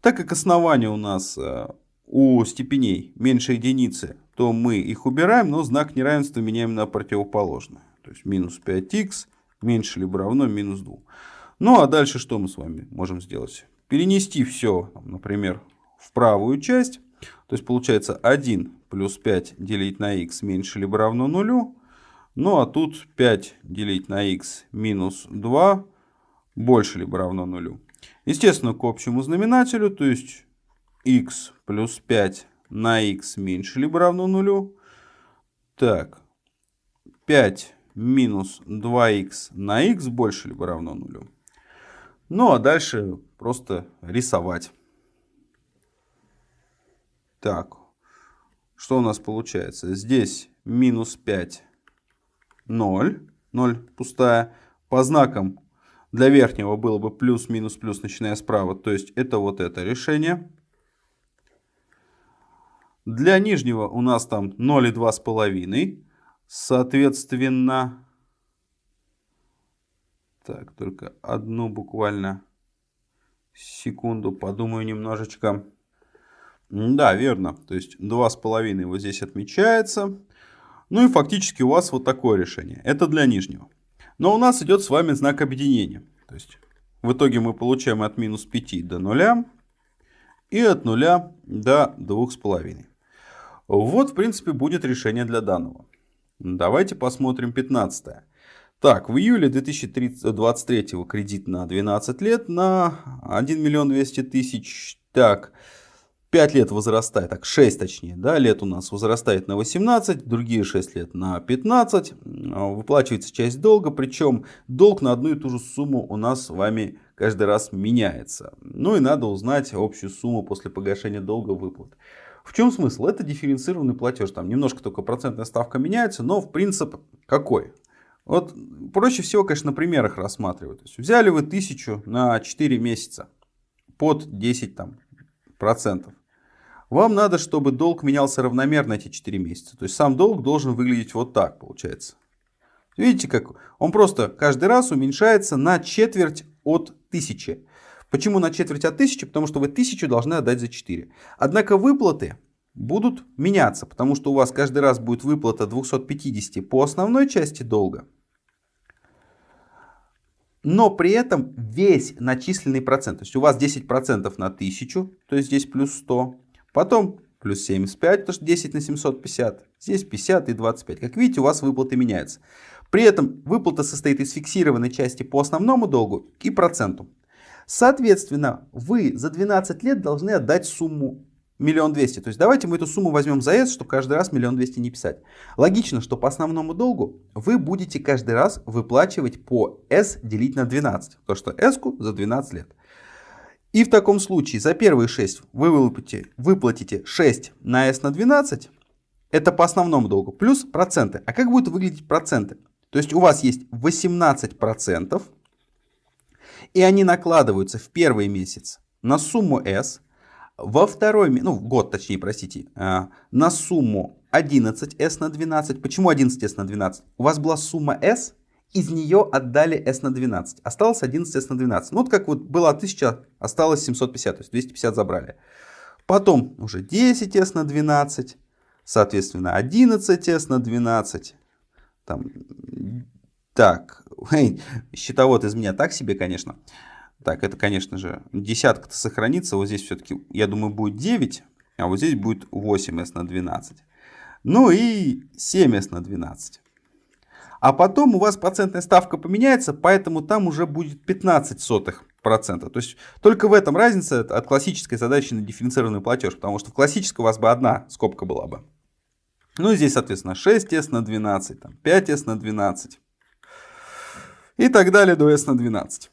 Так как основание у нас э, у степеней меньше единицы, то мы их убираем, но знак неравенства меняем на противоположное. То есть минус 5х меньше либо равно минус 2. Ну а дальше что мы с вами можем сделать? Перенести все, например, в правую часть. То есть получается 1 плюс 5 делить на х меньше либо равно нулю. Ну а тут 5 делить на х минус 2 больше либо равно нулю. Естественно, к общему знаменателю, то есть x плюс 5 на x меньше либо равно нулю. Так, 5 минус 2х на x больше либо равно нулю. Ну а дальше просто рисовать. Так, что у нас получается? Здесь минус 5, 0, 0 пустая. По знакам для верхнего было бы плюс, минус, плюс, начиная справа. То есть это вот это решение. Для нижнего у нас там 0 и 2,5. Соответственно, так, только одну буквально секунду подумаю немножечко. Да, верно. То есть 2,5 вот здесь отмечается. Ну и фактически у вас вот такое решение. Это для нижнего. Но у нас идет с вами знак объединения. То есть в итоге мы получаем от минус 5 до 0 и от 0 до 2,5. Вот, в принципе, будет решение для данного. Давайте посмотрим 15. -е. Так, в июле 2023 кредит на 12 лет на 1 миллион 200 тысяч. Так, 5 лет возрастает, так 6 точнее, да, лет у нас возрастает на 18, другие 6 лет на 15. Выплачивается часть долга, причем долг на одну и ту же сумму у нас с вами каждый раз меняется. Ну и надо узнать общую сумму после погашения долга выплат. В чем смысл? Это дифференцированный платеж. Там немножко только процентная ставка меняется, но в принцип какой? Вот проще всего, конечно, на примерах рассматривать. То есть взяли вы тысячу на 4 месяца под 10 там, процентов. Вам надо, чтобы долг менялся равномерно эти 4 месяца. То есть сам долг должен выглядеть вот так, получается. Видите, как он просто каждый раз уменьшается на четверть от 1000. Почему на четверть от 1000? Потому что вы 1000 должны отдать за 4. Однако выплаты будут меняться, потому что у вас каждый раз будет выплата 250 по основной части долга. Но при этом весь начисленный процент, то есть у вас 10% на 1000, то есть здесь плюс 100, Потом плюс 75, потому что 10 на 750. Здесь 50 и 25. Как видите, у вас выплаты меняются. При этом выплата состоит из фиксированной части по основному долгу и проценту. Соответственно, вы за 12 лет должны отдать сумму миллион двести. То есть давайте мы эту сумму возьмем за S, чтобы каждый раз миллион двести не писать. Логично, что по основному долгу вы будете каждый раз выплачивать по S делить на 12. То что S за 12 лет. И в таком случае за первые 6 вы выплатите, выплатите 6 на S на 12. Это по основному долгу. Плюс проценты. А как будут выглядеть проценты? То есть у вас есть 18%. И они накладываются в первый месяц на сумму S. Во второй, ну год точнее, простите, а, на сумму 11S на 12. Почему 11S на 12? У вас была сумма S из нее отдали S на 12. Осталось 11 S на 12. Ну вот как вот было 1000, осталось 750, то есть 250 забрали. Потом уже 10 S на 12, соответственно 11 S на 12. Там, так, счетовод из меня так себе, конечно. Так, это, конечно же, десятка-то сохранится. Вот здесь все-таки, я думаю, будет 9, а вот здесь будет 8S на 12. Ну и 7S на 12. А потом у вас процентная ставка поменяется, поэтому там уже будет 15 сотых процента. То есть только в этом разница от классической задачи на дифференцированный платеж, потому что в классической у вас бы одна скобка была бы. Ну и здесь, соответственно, 6s на 12, там, 5s на 12 и так далее до s на 12.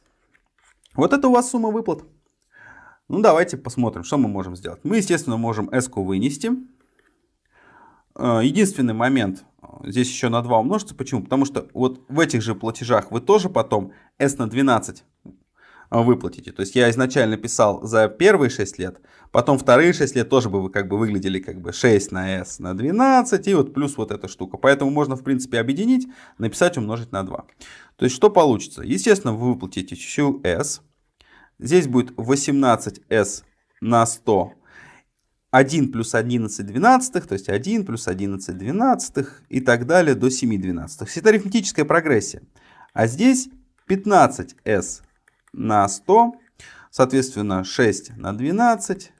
Вот это у вас сумма выплат. Ну давайте посмотрим, что мы можем сделать. Мы, естественно, можем s вынести. Э, единственный момент, здесь еще на 2 умножится. Почему? Потому что вот в этих же платежах вы тоже потом s на 12 а, выплатите. То есть я изначально писал за первые 6 лет, потом вторые 6 лет тоже бы вы как бы выглядели как бы 6 на s на 12 и вот плюс вот эта штука. Поэтому можно в принципе объединить, написать умножить на 2. То есть что получится? Естественно вы выплатите всю s. Здесь будет 18s на 100 1 плюс 11 двенадцатых, то есть 1 плюс 11 двенадцатых и так далее до 7 двенадцатых. Это арифметическая прогрессия. А здесь 15s на 100, соответственно 6 на 12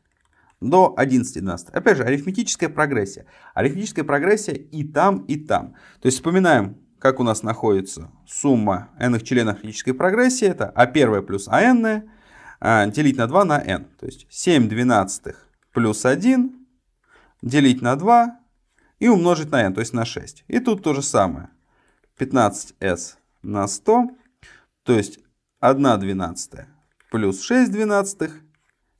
до 11 12. Опять же, арифметическая прогрессия. Арифметическая прогрессия и там, и там. То есть вспоминаем, как у нас находится сумма n членов арифметической прогрессии. Это а1 плюс ан а, делить на 2 на n. То есть 7 двенадцатых плюс 1 делить на 2 и умножить на n, то есть на 6. И тут то же самое. 15s на 100, то есть 1 двенадцатая плюс 6 двенадцатых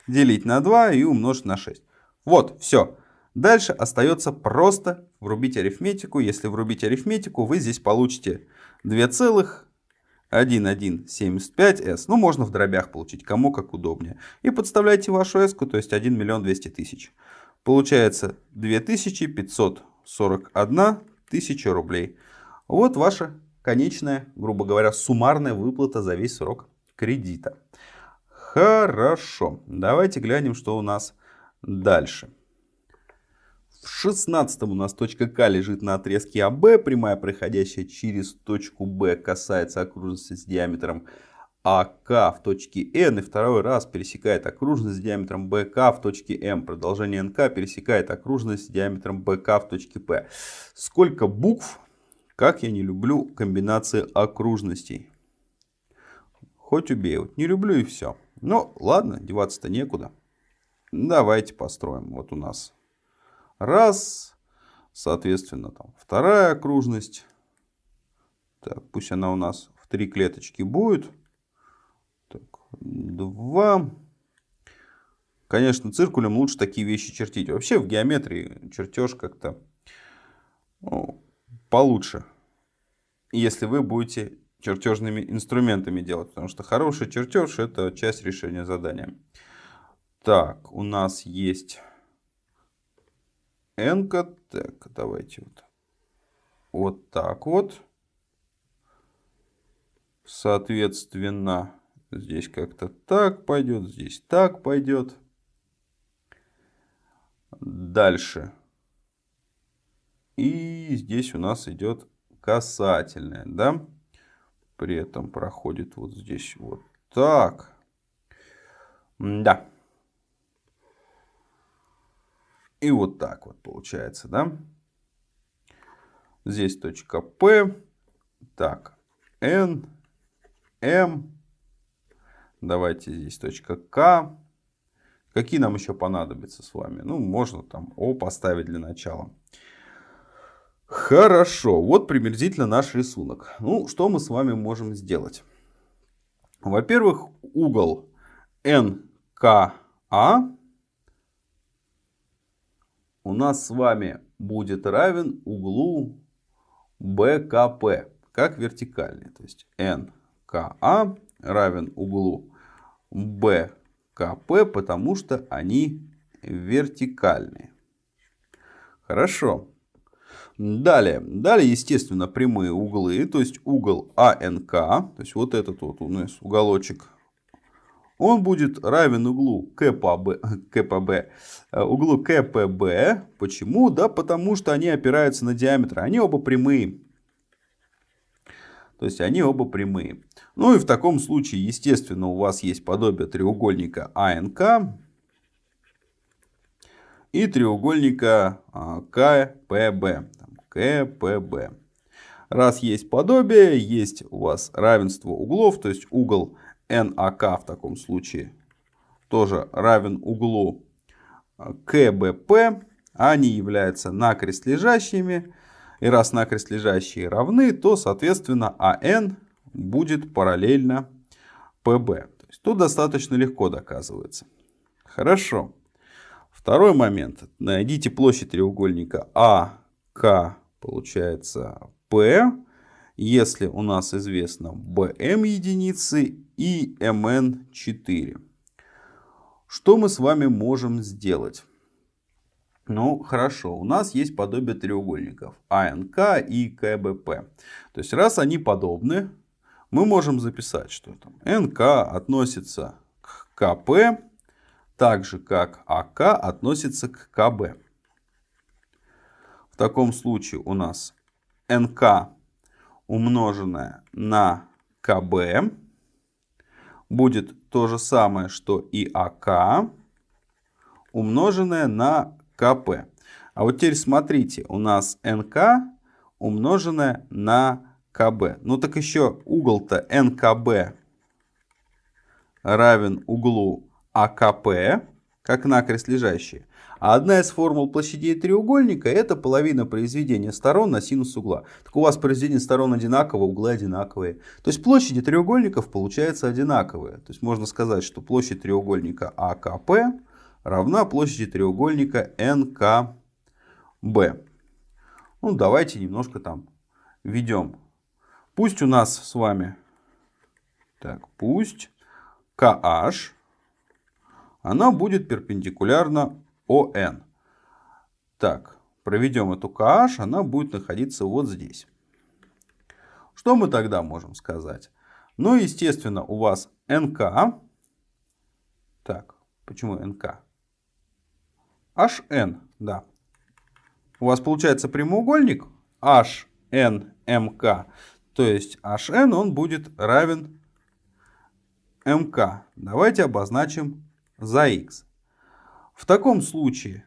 делить на 2 и умножить на 6. Вот, все. Дальше остается просто врубить арифметику. Если врубить арифметику, вы здесь получите 2,1175s. Ну, можно в дробях получить, кому как удобнее. И подставляйте вашу s, то есть 1 миллион 200 тысяч. Получается 2541 тысяча рублей. Вот ваша конечная, грубо говоря, суммарная выплата за весь срок кредита. Хорошо. Давайте глянем, что у нас дальше. В 16 у нас точка К лежит на отрезке АБ. Прямая, проходящая через точку Б, касается окружности с диаметром АК в точке N. И второй раз пересекает окружность с диаметром БК в точке М. Продолжение НК пересекает окружность с диаметром БК в точке П. Сколько букв как я не люблю комбинации окружностей. Хоть убей. Вот не люблю и все. Ну, ладно, деваться-то некуда. Давайте построим. Вот у нас раз. Соответственно, там вторая окружность. Так, пусть она у нас в три клеточки будет. Так, 2. Конечно, циркулем лучше такие вещи чертить. Вообще в геометрии чертеж как-то ну, получше, если вы будете чертежными инструментами делать. Потому что хороший чертеж это часть решения задания. Так, у нас есть n. -ка. Так, давайте вот, вот так вот. Соответственно, здесь как-то так пойдет, здесь так пойдет. Дальше. И здесь у нас идет касательная, да? При этом проходит вот здесь вот так. Да. И вот так вот получается, да? Здесь точка P. Так, N, M. Давайте здесь точка К. Какие нам еще понадобятся с вами? Ну, можно там О поставить для начала. Хорошо, вот приблизительно наш рисунок. Ну, что мы с вами можем сделать? Во-первых, угол НКА у нас с вами будет равен углу БКП, как вертикальный. То есть НКА равен углу БКП, потому что они вертикальные. Хорошо. Далее, далее, естественно, прямые углы, то есть угол АНК, то есть вот этот вот у нас уголочек, он будет равен углу КПБ, КПБ, э, углу КПБ. Почему? Да потому что они опираются на диаметр, они оба прямые. То есть они оба прямые. Ну и в таком случае, естественно, у вас есть подобие треугольника АНК, и треугольника а, КПБ. КПБ. Раз есть подобие, есть у вас равенство углов, то есть угол НАК в таком случае тоже равен углу КБП. Они являются накрест лежащими. И раз накрест лежащие равны, то, соответственно, АН будет параллельно ПБ. То есть тут достаточно легко доказывается. Хорошо. Второй момент. Найдите площадь треугольника АК, получается P, если у нас известно BM единицы и MN 4. Что мы с вами можем сделать? Ну, хорошо, у нас есть подобие треугольников АНК и КБП. То есть, раз они подобны, мы можем записать, что там НК относится к КП, так же как АК относится к КБ. В таком случае у нас НК умноженное на КБ будет то же самое, что и АК умноженное на КП. А вот теперь смотрите, у нас НК умноженное на КБ. Ну так еще угол-то НКБ равен углу АКП, как накрест лежащие. А одна из формул площадей треугольника это половина произведения сторон на синус угла. Так у вас произведение сторон одинаково, углы одинаковые. То есть площади треугольников получаются одинаковые. То есть можно сказать, что площадь треугольника АКП равна площади треугольника НКБ. Ну давайте немножко там введем. Пусть у нас с вами, так, пусть KH она будет перпендикулярна ОН. Так, проведем эту KH, она будет находиться вот здесь. Что мы тогда можем сказать? Ну, естественно, у вас НК. Так, почему НК? HN, да. У вас получается прямоугольник HNMK. То есть HN он будет равен МК. Давайте обозначим за x. В таком случае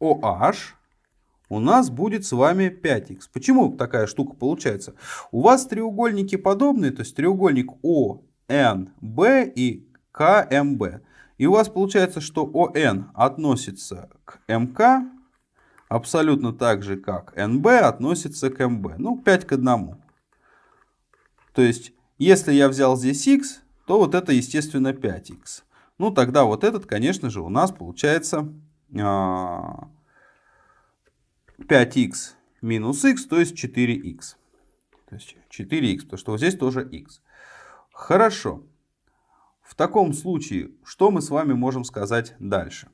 OH у нас будет с вами 5х. Почему такая штука получается? У вас треугольники подобные, то есть треугольник ONB и КМБ. И у вас получается, что ОН относится к МК абсолютно так же, как НБ относится к МБ. Ну, 5 к 1. То есть, если я взял здесь х, то вот это, естественно, 5х. Ну, тогда вот этот, конечно же, у нас получается 5х а, минус х, то есть 4х. То есть 4х, потому что вот здесь тоже х. Хорошо. В таком случае, что мы с вами можем сказать дальше?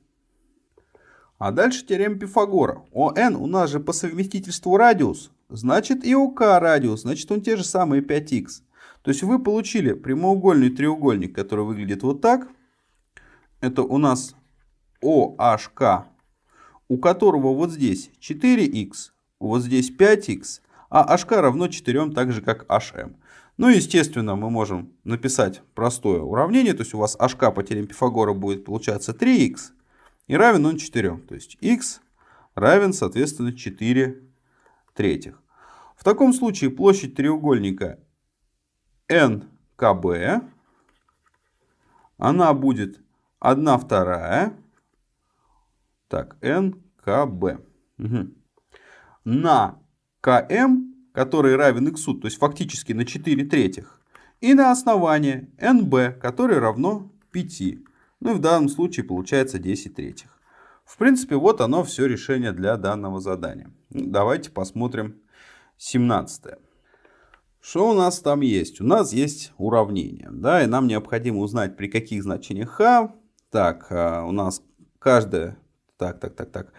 А дальше теорема Пифагора. ОН у нас же по совместительству радиус, значит и ОК радиус, значит он те же самые 5х. То есть вы получили прямоугольный треугольник, который выглядит вот так. Это у нас OHK, у которого вот здесь 4х, вот здесь 5х, а HK равно 4, так же как HM. Ну, естественно, мы можем написать простое уравнение, то есть у вас HK по теореме Пифагора будет получаться 3х, и равен он 4. То есть x равен, соответственно, 4 третьих. В таком случае площадь треугольника НКБ, она будет 1 вторая, так, НКБ, угу. на КМ, который равен x, то есть фактически на 4 третьих, и на основание НБ, которое равно 5. Ну и в данном случае получается 10 третьих. В принципе, вот оно все решение для данного задания. Давайте посмотрим 17. Что у нас там есть? У нас есть уравнение. Да, и нам необходимо узнать, при каких значениях х. Так, а, у нас каждое... Так, так, так, так.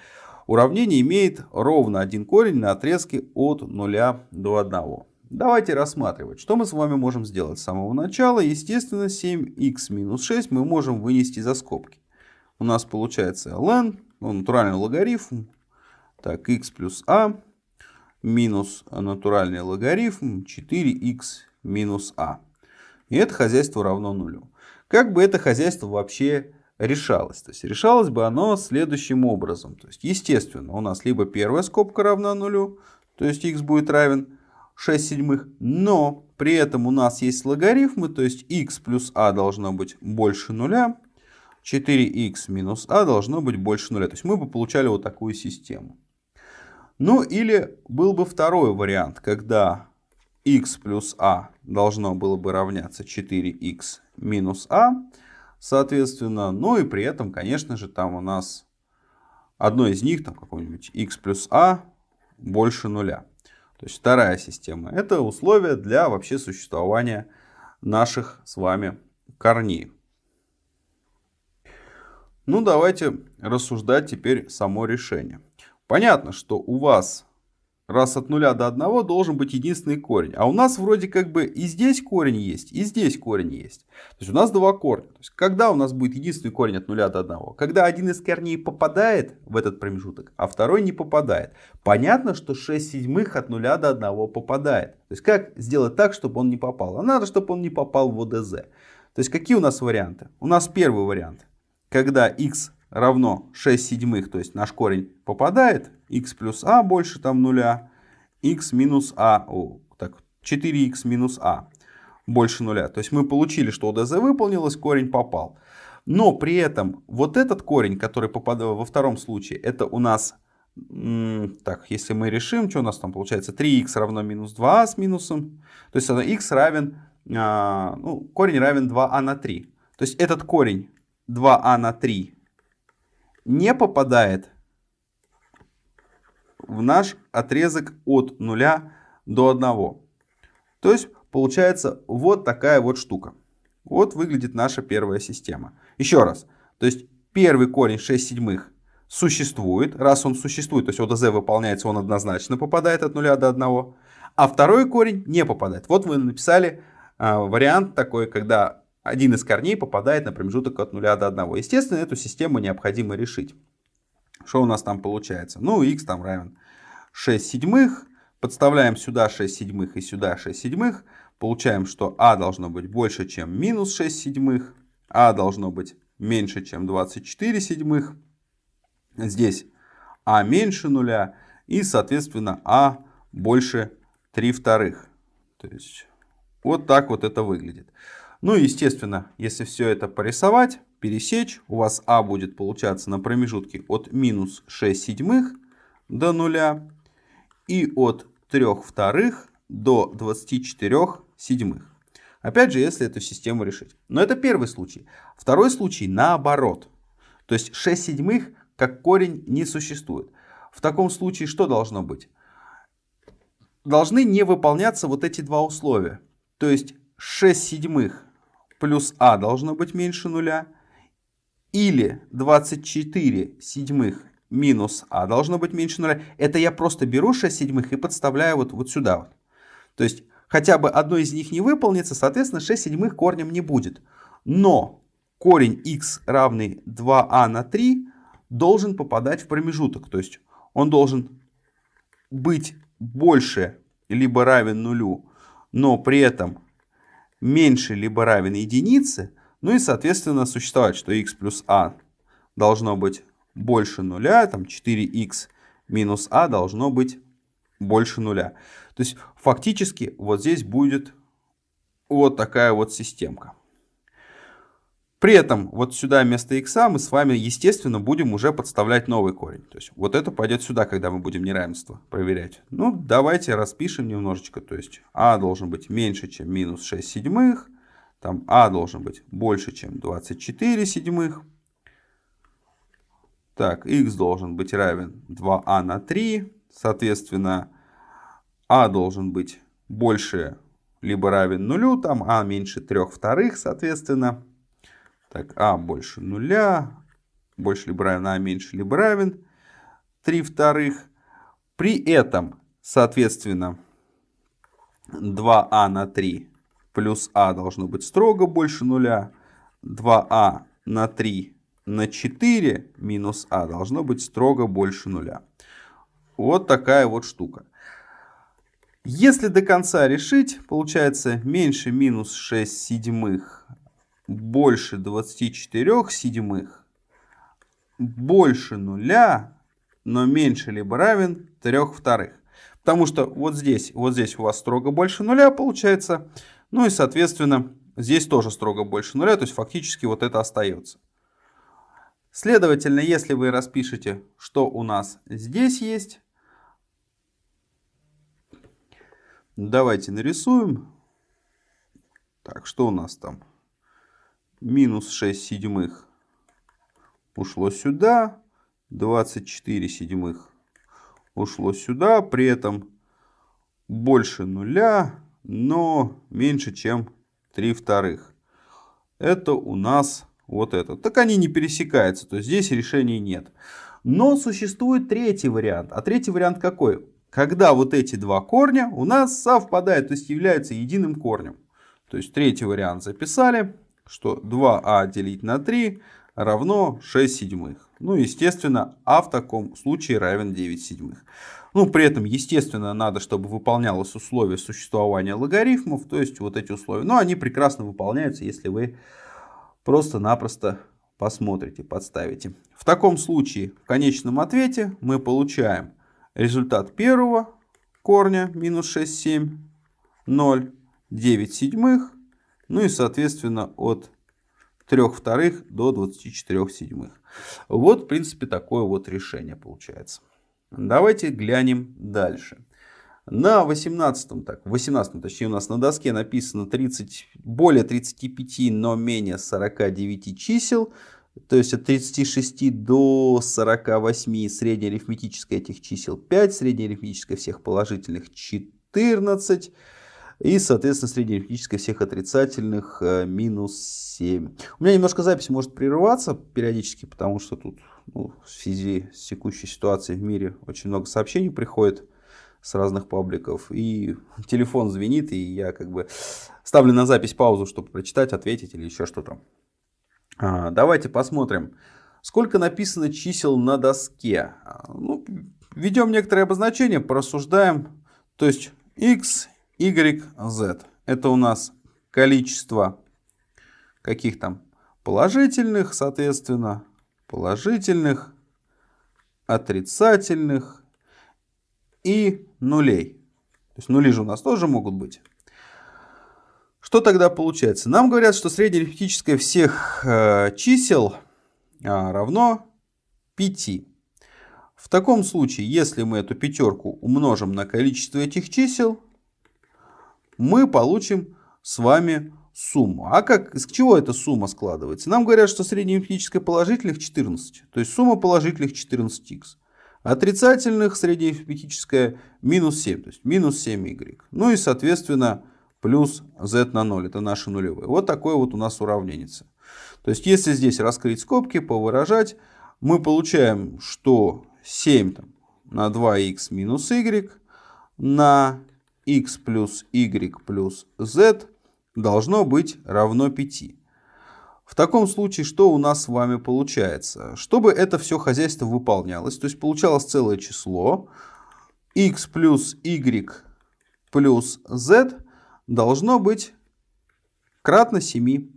Уравнение имеет ровно один корень на отрезке от 0 до 1. Давайте рассматривать, что мы с вами можем сделать с самого начала. Естественно, 7х минус 6 мы можем вынести за скобки. У нас получается ln, ну, натуральный логарифм, так, x плюс a минус натуральный логарифм 4х минус a. И это хозяйство равно нулю. Как бы это хозяйство вообще решалось? То есть решалось бы оно следующим образом. То есть, естественно, у нас либо первая скобка равна нулю, то есть x будет равен 6 седьмых, но при этом у нас есть логарифмы, то есть x плюс a должно быть больше нуля, 4x минус a должно быть больше нуля. То есть мы бы получали вот такую систему. Ну или был бы второй вариант, когда x плюс a должно было бы равняться 4x минус a, соответственно, ну и при этом, конечно же, там у нас одно из них, там какой-нибудь x плюс a больше нуля. То есть вторая система. Это условия для вообще существования наших с вами корней. Ну, давайте рассуждать теперь само решение. Понятно, что у вас раз от нуля до одного должен быть единственный корень. А у нас вроде как бы и здесь корень есть, и здесь корень есть. То есть у нас два корня. То есть когда у нас будет единственный корень от нуля до одного? Когда один из корней попадает в этот промежуток, а второй не попадает. Понятно, что 6 седьмых от нуля до одного попадает. То есть как сделать так, чтобы он не попал? А надо, чтобы он не попал в ОДЗ. То есть какие у нас варианты? У нас первый вариант. Когда x равно 6 седьмых, то есть наш корень попадает, x плюс a больше там нуля, x минус a, о, так, 4x минус a больше нуля. То есть мы получили, что ОДЗ выполнилось, корень попал. Но при этом вот этот корень, который попадал во втором случае, это у нас, так, если мы решим, что у нас там получается, 3х равно минус 2а с минусом, то есть x равен, а, ну, корень равен 2а на 3. То есть этот корень 2а на 3 не попадает в наш отрезок от 0 до 1. То есть получается вот такая вот штука. Вот выглядит наша первая система. Еще раз. То есть первый корень 6 седьмых существует. Раз он существует, то есть ОДЗ выполняется, он однозначно попадает от 0 до 1. А второй корень не попадает. Вот вы написали э, вариант такой, когда один из корней попадает на промежуток от 0 до 1. Естественно, эту систему необходимо решить. Что у нас там получается? Ну, x там равен 6 седьмых. Подставляем сюда 6 седьмых и сюда 6 седьмых. Получаем, что а должно быть больше, чем минус 6 седьмых. а должно быть меньше, чем 24 седьмых. Здесь а меньше нуля. И, соответственно, а больше 3 вторых. То есть, вот так вот это выглядит. Ну и естественно, если все это порисовать, пересечь, у вас А будет получаться на промежутке от минус 6 седьмых до нуля и от 3 вторых до 24 седьмых. Опять же, если эту систему решить. Но это первый случай. Второй случай наоборот. То есть 6 седьмых как корень не существует. В таком случае что должно быть? Должны не выполняться вот эти два условия. То есть 6 седьмых плюс а должно быть меньше нуля. Или 24 седьмых минус а должно быть меньше нуля. Это я просто беру 6 седьмых и подставляю вот, вот сюда. Вот. То есть хотя бы одно из них не выполнится, соответственно 6 седьмых корнем не будет. Но корень x равный 2а а на 3 должен попадать в промежуток. То есть он должен быть больше либо равен нулю, но при этом меньше либо равен единице. Ну и соответственно существовать, что x плюс a должно быть больше нуля, там 4x минус a должно быть больше нуля. То есть фактически вот здесь будет вот такая вот системка. При этом вот сюда вместо x мы с вами, естественно, будем уже подставлять новый корень. То есть вот это пойдет сюда, когда мы будем неравенство проверять. Ну, давайте распишем немножечко. То есть а должен быть меньше, чем минус 6 седьмых. Там а должен быть больше, чем 24 седьмых. Так, x должен быть равен 2а а на 3. Соответственно, а должен быть больше либо равен нулю, там а меньше 3 вторых, соответственно. Так, а больше нуля, больше либо равен а, меньше либо равен 3 вторых. При этом, соответственно, 2а а на 3 плюс а должно быть строго больше нуля. 2а а на 3 на 4 минус а должно быть строго больше нуля. Вот такая вот штука. Если до конца решить, получается меньше минус 6 седьмых больше 24 седьмых, больше нуля, но меньше либо равен 3 вторых. Потому что вот здесь, вот здесь у вас строго больше нуля получается. Ну и соответственно здесь тоже строго больше нуля, то есть фактически вот это остается. Следовательно, если вы распишете, что у нас здесь есть, давайте нарисуем. Так, что у нас там? Минус 6 седьмых ушло сюда, 24 седьмых ушло сюда, при этом больше нуля, но меньше, чем 3 вторых. Это у нас вот это. Так они не пересекаются, то есть здесь решений нет. Но существует третий вариант. А третий вариант какой? Когда вот эти два корня у нас совпадают, то есть являются единым корнем. То есть третий вариант записали что 2а а делить на 3 равно 6 седьмых. Ну, естественно, а в таком случае равен 9 седьмых. Ну, при этом, естественно, надо, чтобы выполнялось условие существования логарифмов, то есть вот эти условия. Но они прекрасно выполняются, если вы просто-напросто посмотрите, подставите. В таком случае в конечном ответе мы получаем результат первого корня минус 6, 7, 0, 9 седьмых ну и, соответственно, от 3 вторых до 24 седьмых. Вот, в принципе, такое вот решение получается. Давайте глянем дальше. На 18, так, 18, точнее у нас на доске написано 30, более 35, но менее 49 чисел. То есть от 36 до 48 средняя арифметическая этих чисел 5, средняя арифметическая всех положительных 14. И, соответственно, средняя арифметическая всех отрицательных э, минус 7. У меня немножко запись может прерываться периодически, потому что тут ну, в связи с текущей ситуацией в мире очень много сообщений приходит с разных пабликов. И телефон звенит, и я как бы ставлю на запись паузу, чтобы прочитать, ответить или еще что-то. А, давайте посмотрим, сколько написано чисел на доске. А, ну, введем некоторые обозначения, порассуждаем. То есть x y, z. Это у нас количество каких там положительных, соответственно, положительных, отрицательных и нулей. То есть нули же у нас тоже могут быть. Что тогда получается? Нам говорят, что среднее арифметическое всех э, чисел э, равно 5. В таком случае, если мы эту пятерку умножим на количество этих чисел, мы получим с вами сумму. А как, из чего эта сумма складывается? Нам говорят, что средняя арифметическая положительных 14. То есть сумма положительных 14х. Отрицательных средняя арифметическая минус 7. То есть минус 7y. Ну и соответственно плюс z на 0. Это наши нулевые. Вот такое вот у нас уравнение. То есть если здесь раскрыть скобки, повыражать, мы получаем, что 7 там, на 2х минус y на x плюс y плюс z должно быть равно 5. В таком случае, что у нас с вами получается? Чтобы это все хозяйство выполнялось, то есть получалось целое число, x плюс y плюс z должно быть кратно 7.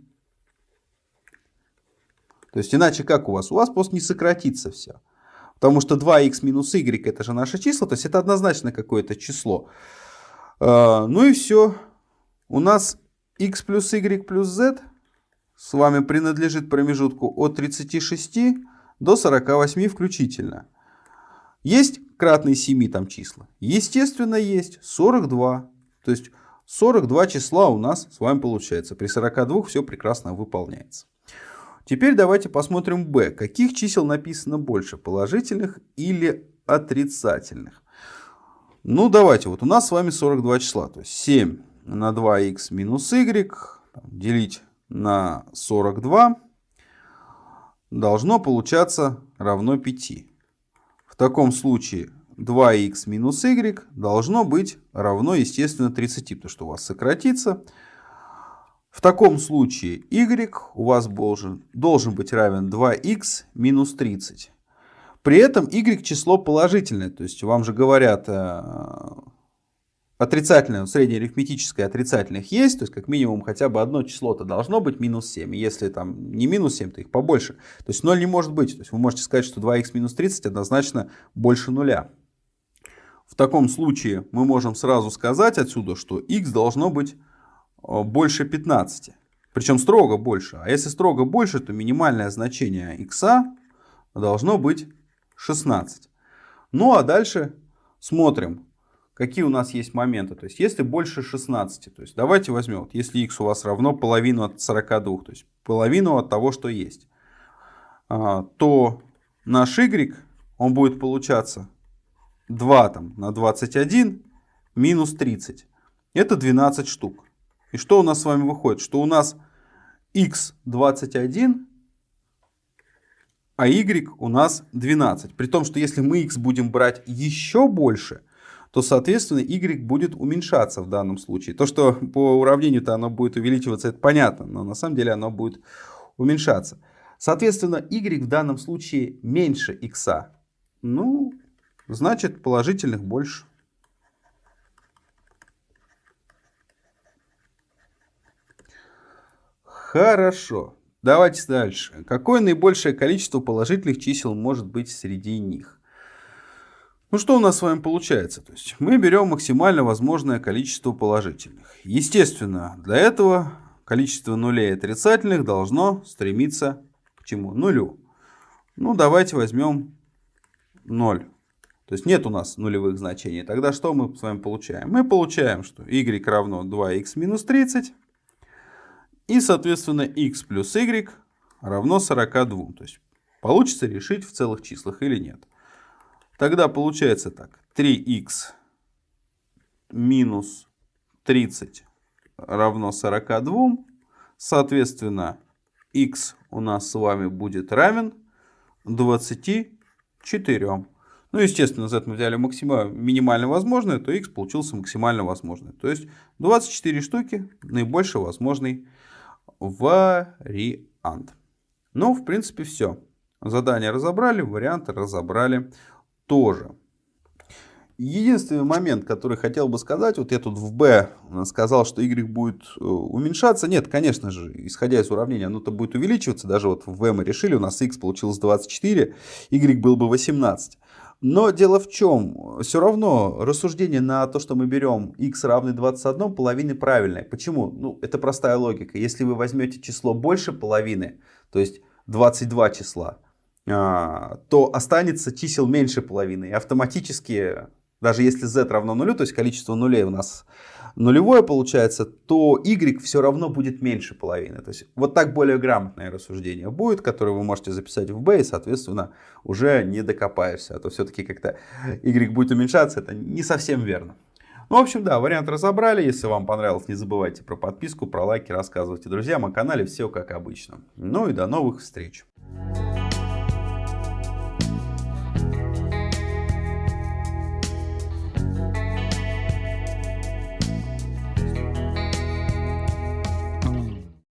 То есть иначе как у вас? У вас просто не сократится все. Потому что 2х минус y это же наше число, то есть это однозначно какое-то число. А, ну и все. У нас x плюс y плюс z с вами принадлежит промежутку от 36 до 48 включительно. Есть кратные 7 там числа? Естественно, есть 42. То есть 42 числа у нас с вами получается. При 42 все прекрасно выполняется. Теперь давайте посмотрим b. Каких чисел написано больше, положительных или отрицательных? Ну, давайте, вот у нас с вами 42 числа. То есть 7 на 2х минус y делить на 42 должно получаться равно 5. В таком случае 2х минус y должно быть равно, естественно, 30, потому что у вас сократится. В таком случае y у вас должен, должен быть равен 2х минус 30. При этом y число положительное, то есть вам же говорят э, отрицательное, среднеарифметическое отрицательных есть, то есть как минимум хотя бы одно число-то должно быть минус 7. Если там не минус 7, то их побольше. То есть 0 не может быть. То есть вы можете сказать, что 2х минус 30 однозначно больше нуля. В таком случае мы можем сразу сказать отсюда, что x должно быть Э, больше 15. Причем строго больше. А если строго больше, то минимальное значение x должно быть 16. Ну а дальше смотрим, какие у нас есть моменты. То есть если больше 16, то есть давайте возьмем, вот, если x у вас равно половину от 42, то есть половину от того, что есть, а, то наш y, он будет получаться 2 там, на 21 минус 30. Это 12 штук. И что у нас с вами выходит? Что у нас x21, а y у нас 12. При том, что если мы x будем брать еще больше, то, соответственно, y будет уменьшаться в данном случае. То, что по уравнению-то оно будет увеличиваться, это понятно, но на самом деле оно будет уменьшаться. Соответственно, y в данном случае меньше x. Ну, значит, положительных больше. Хорошо. Давайте дальше. Какое наибольшее количество положительных чисел может быть среди них? Ну что у нас с вами получается? То есть мы берем максимально возможное количество положительных. Естественно, для этого количество нулей отрицательных должно стремиться к чему? Нулю. Ну давайте возьмем 0. То есть нет у нас нулевых значений. Тогда что мы с вами получаем? Мы получаем, что y равно 2х минус 30. И, соответственно, x плюс y равно 42. То есть, получится решить в целых числах или нет. Тогда получается так. 3x минус 30 равно 42. Соответственно, x у нас с вами будет равен 24. Ну, естественно, z мы взяли максимально, минимально возможное, то x получился максимально возможный. То есть 24 штуки наибольший возможный вариант. Ну, в принципе, все. Задание разобрали, варианты разобрали тоже. Единственный момент, который хотел бы сказать, вот я тут в b сказал, что y будет э, уменьшаться. Нет, конечно же, исходя из уравнения, оно-то будет увеличиваться. Даже вот в v мы решили, у нас x получилось 24, y был бы 18. Но дело в чем? Все равно рассуждение на то, что мы берем x равный 21, половины правильное. Почему? Ну, это простая логика. Если вы возьмете число больше половины, то есть 22 числа, а, то останется чисел меньше половины. И автоматически, даже если z равно нулю, то есть количество нулей у нас нулевое получается, то y все равно будет меньше половины. То есть вот так более грамотное рассуждение будет, которое вы можете записать в b, и, соответственно, уже не докопаешься. А то все-таки как-то y будет уменьшаться, это не совсем верно. Ну, в общем, да, вариант разобрали. Если вам понравилось, не забывайте про подписку, про лайки, рассказывайте друзьям о канале. Все как обычно. Ну и до новых встреч.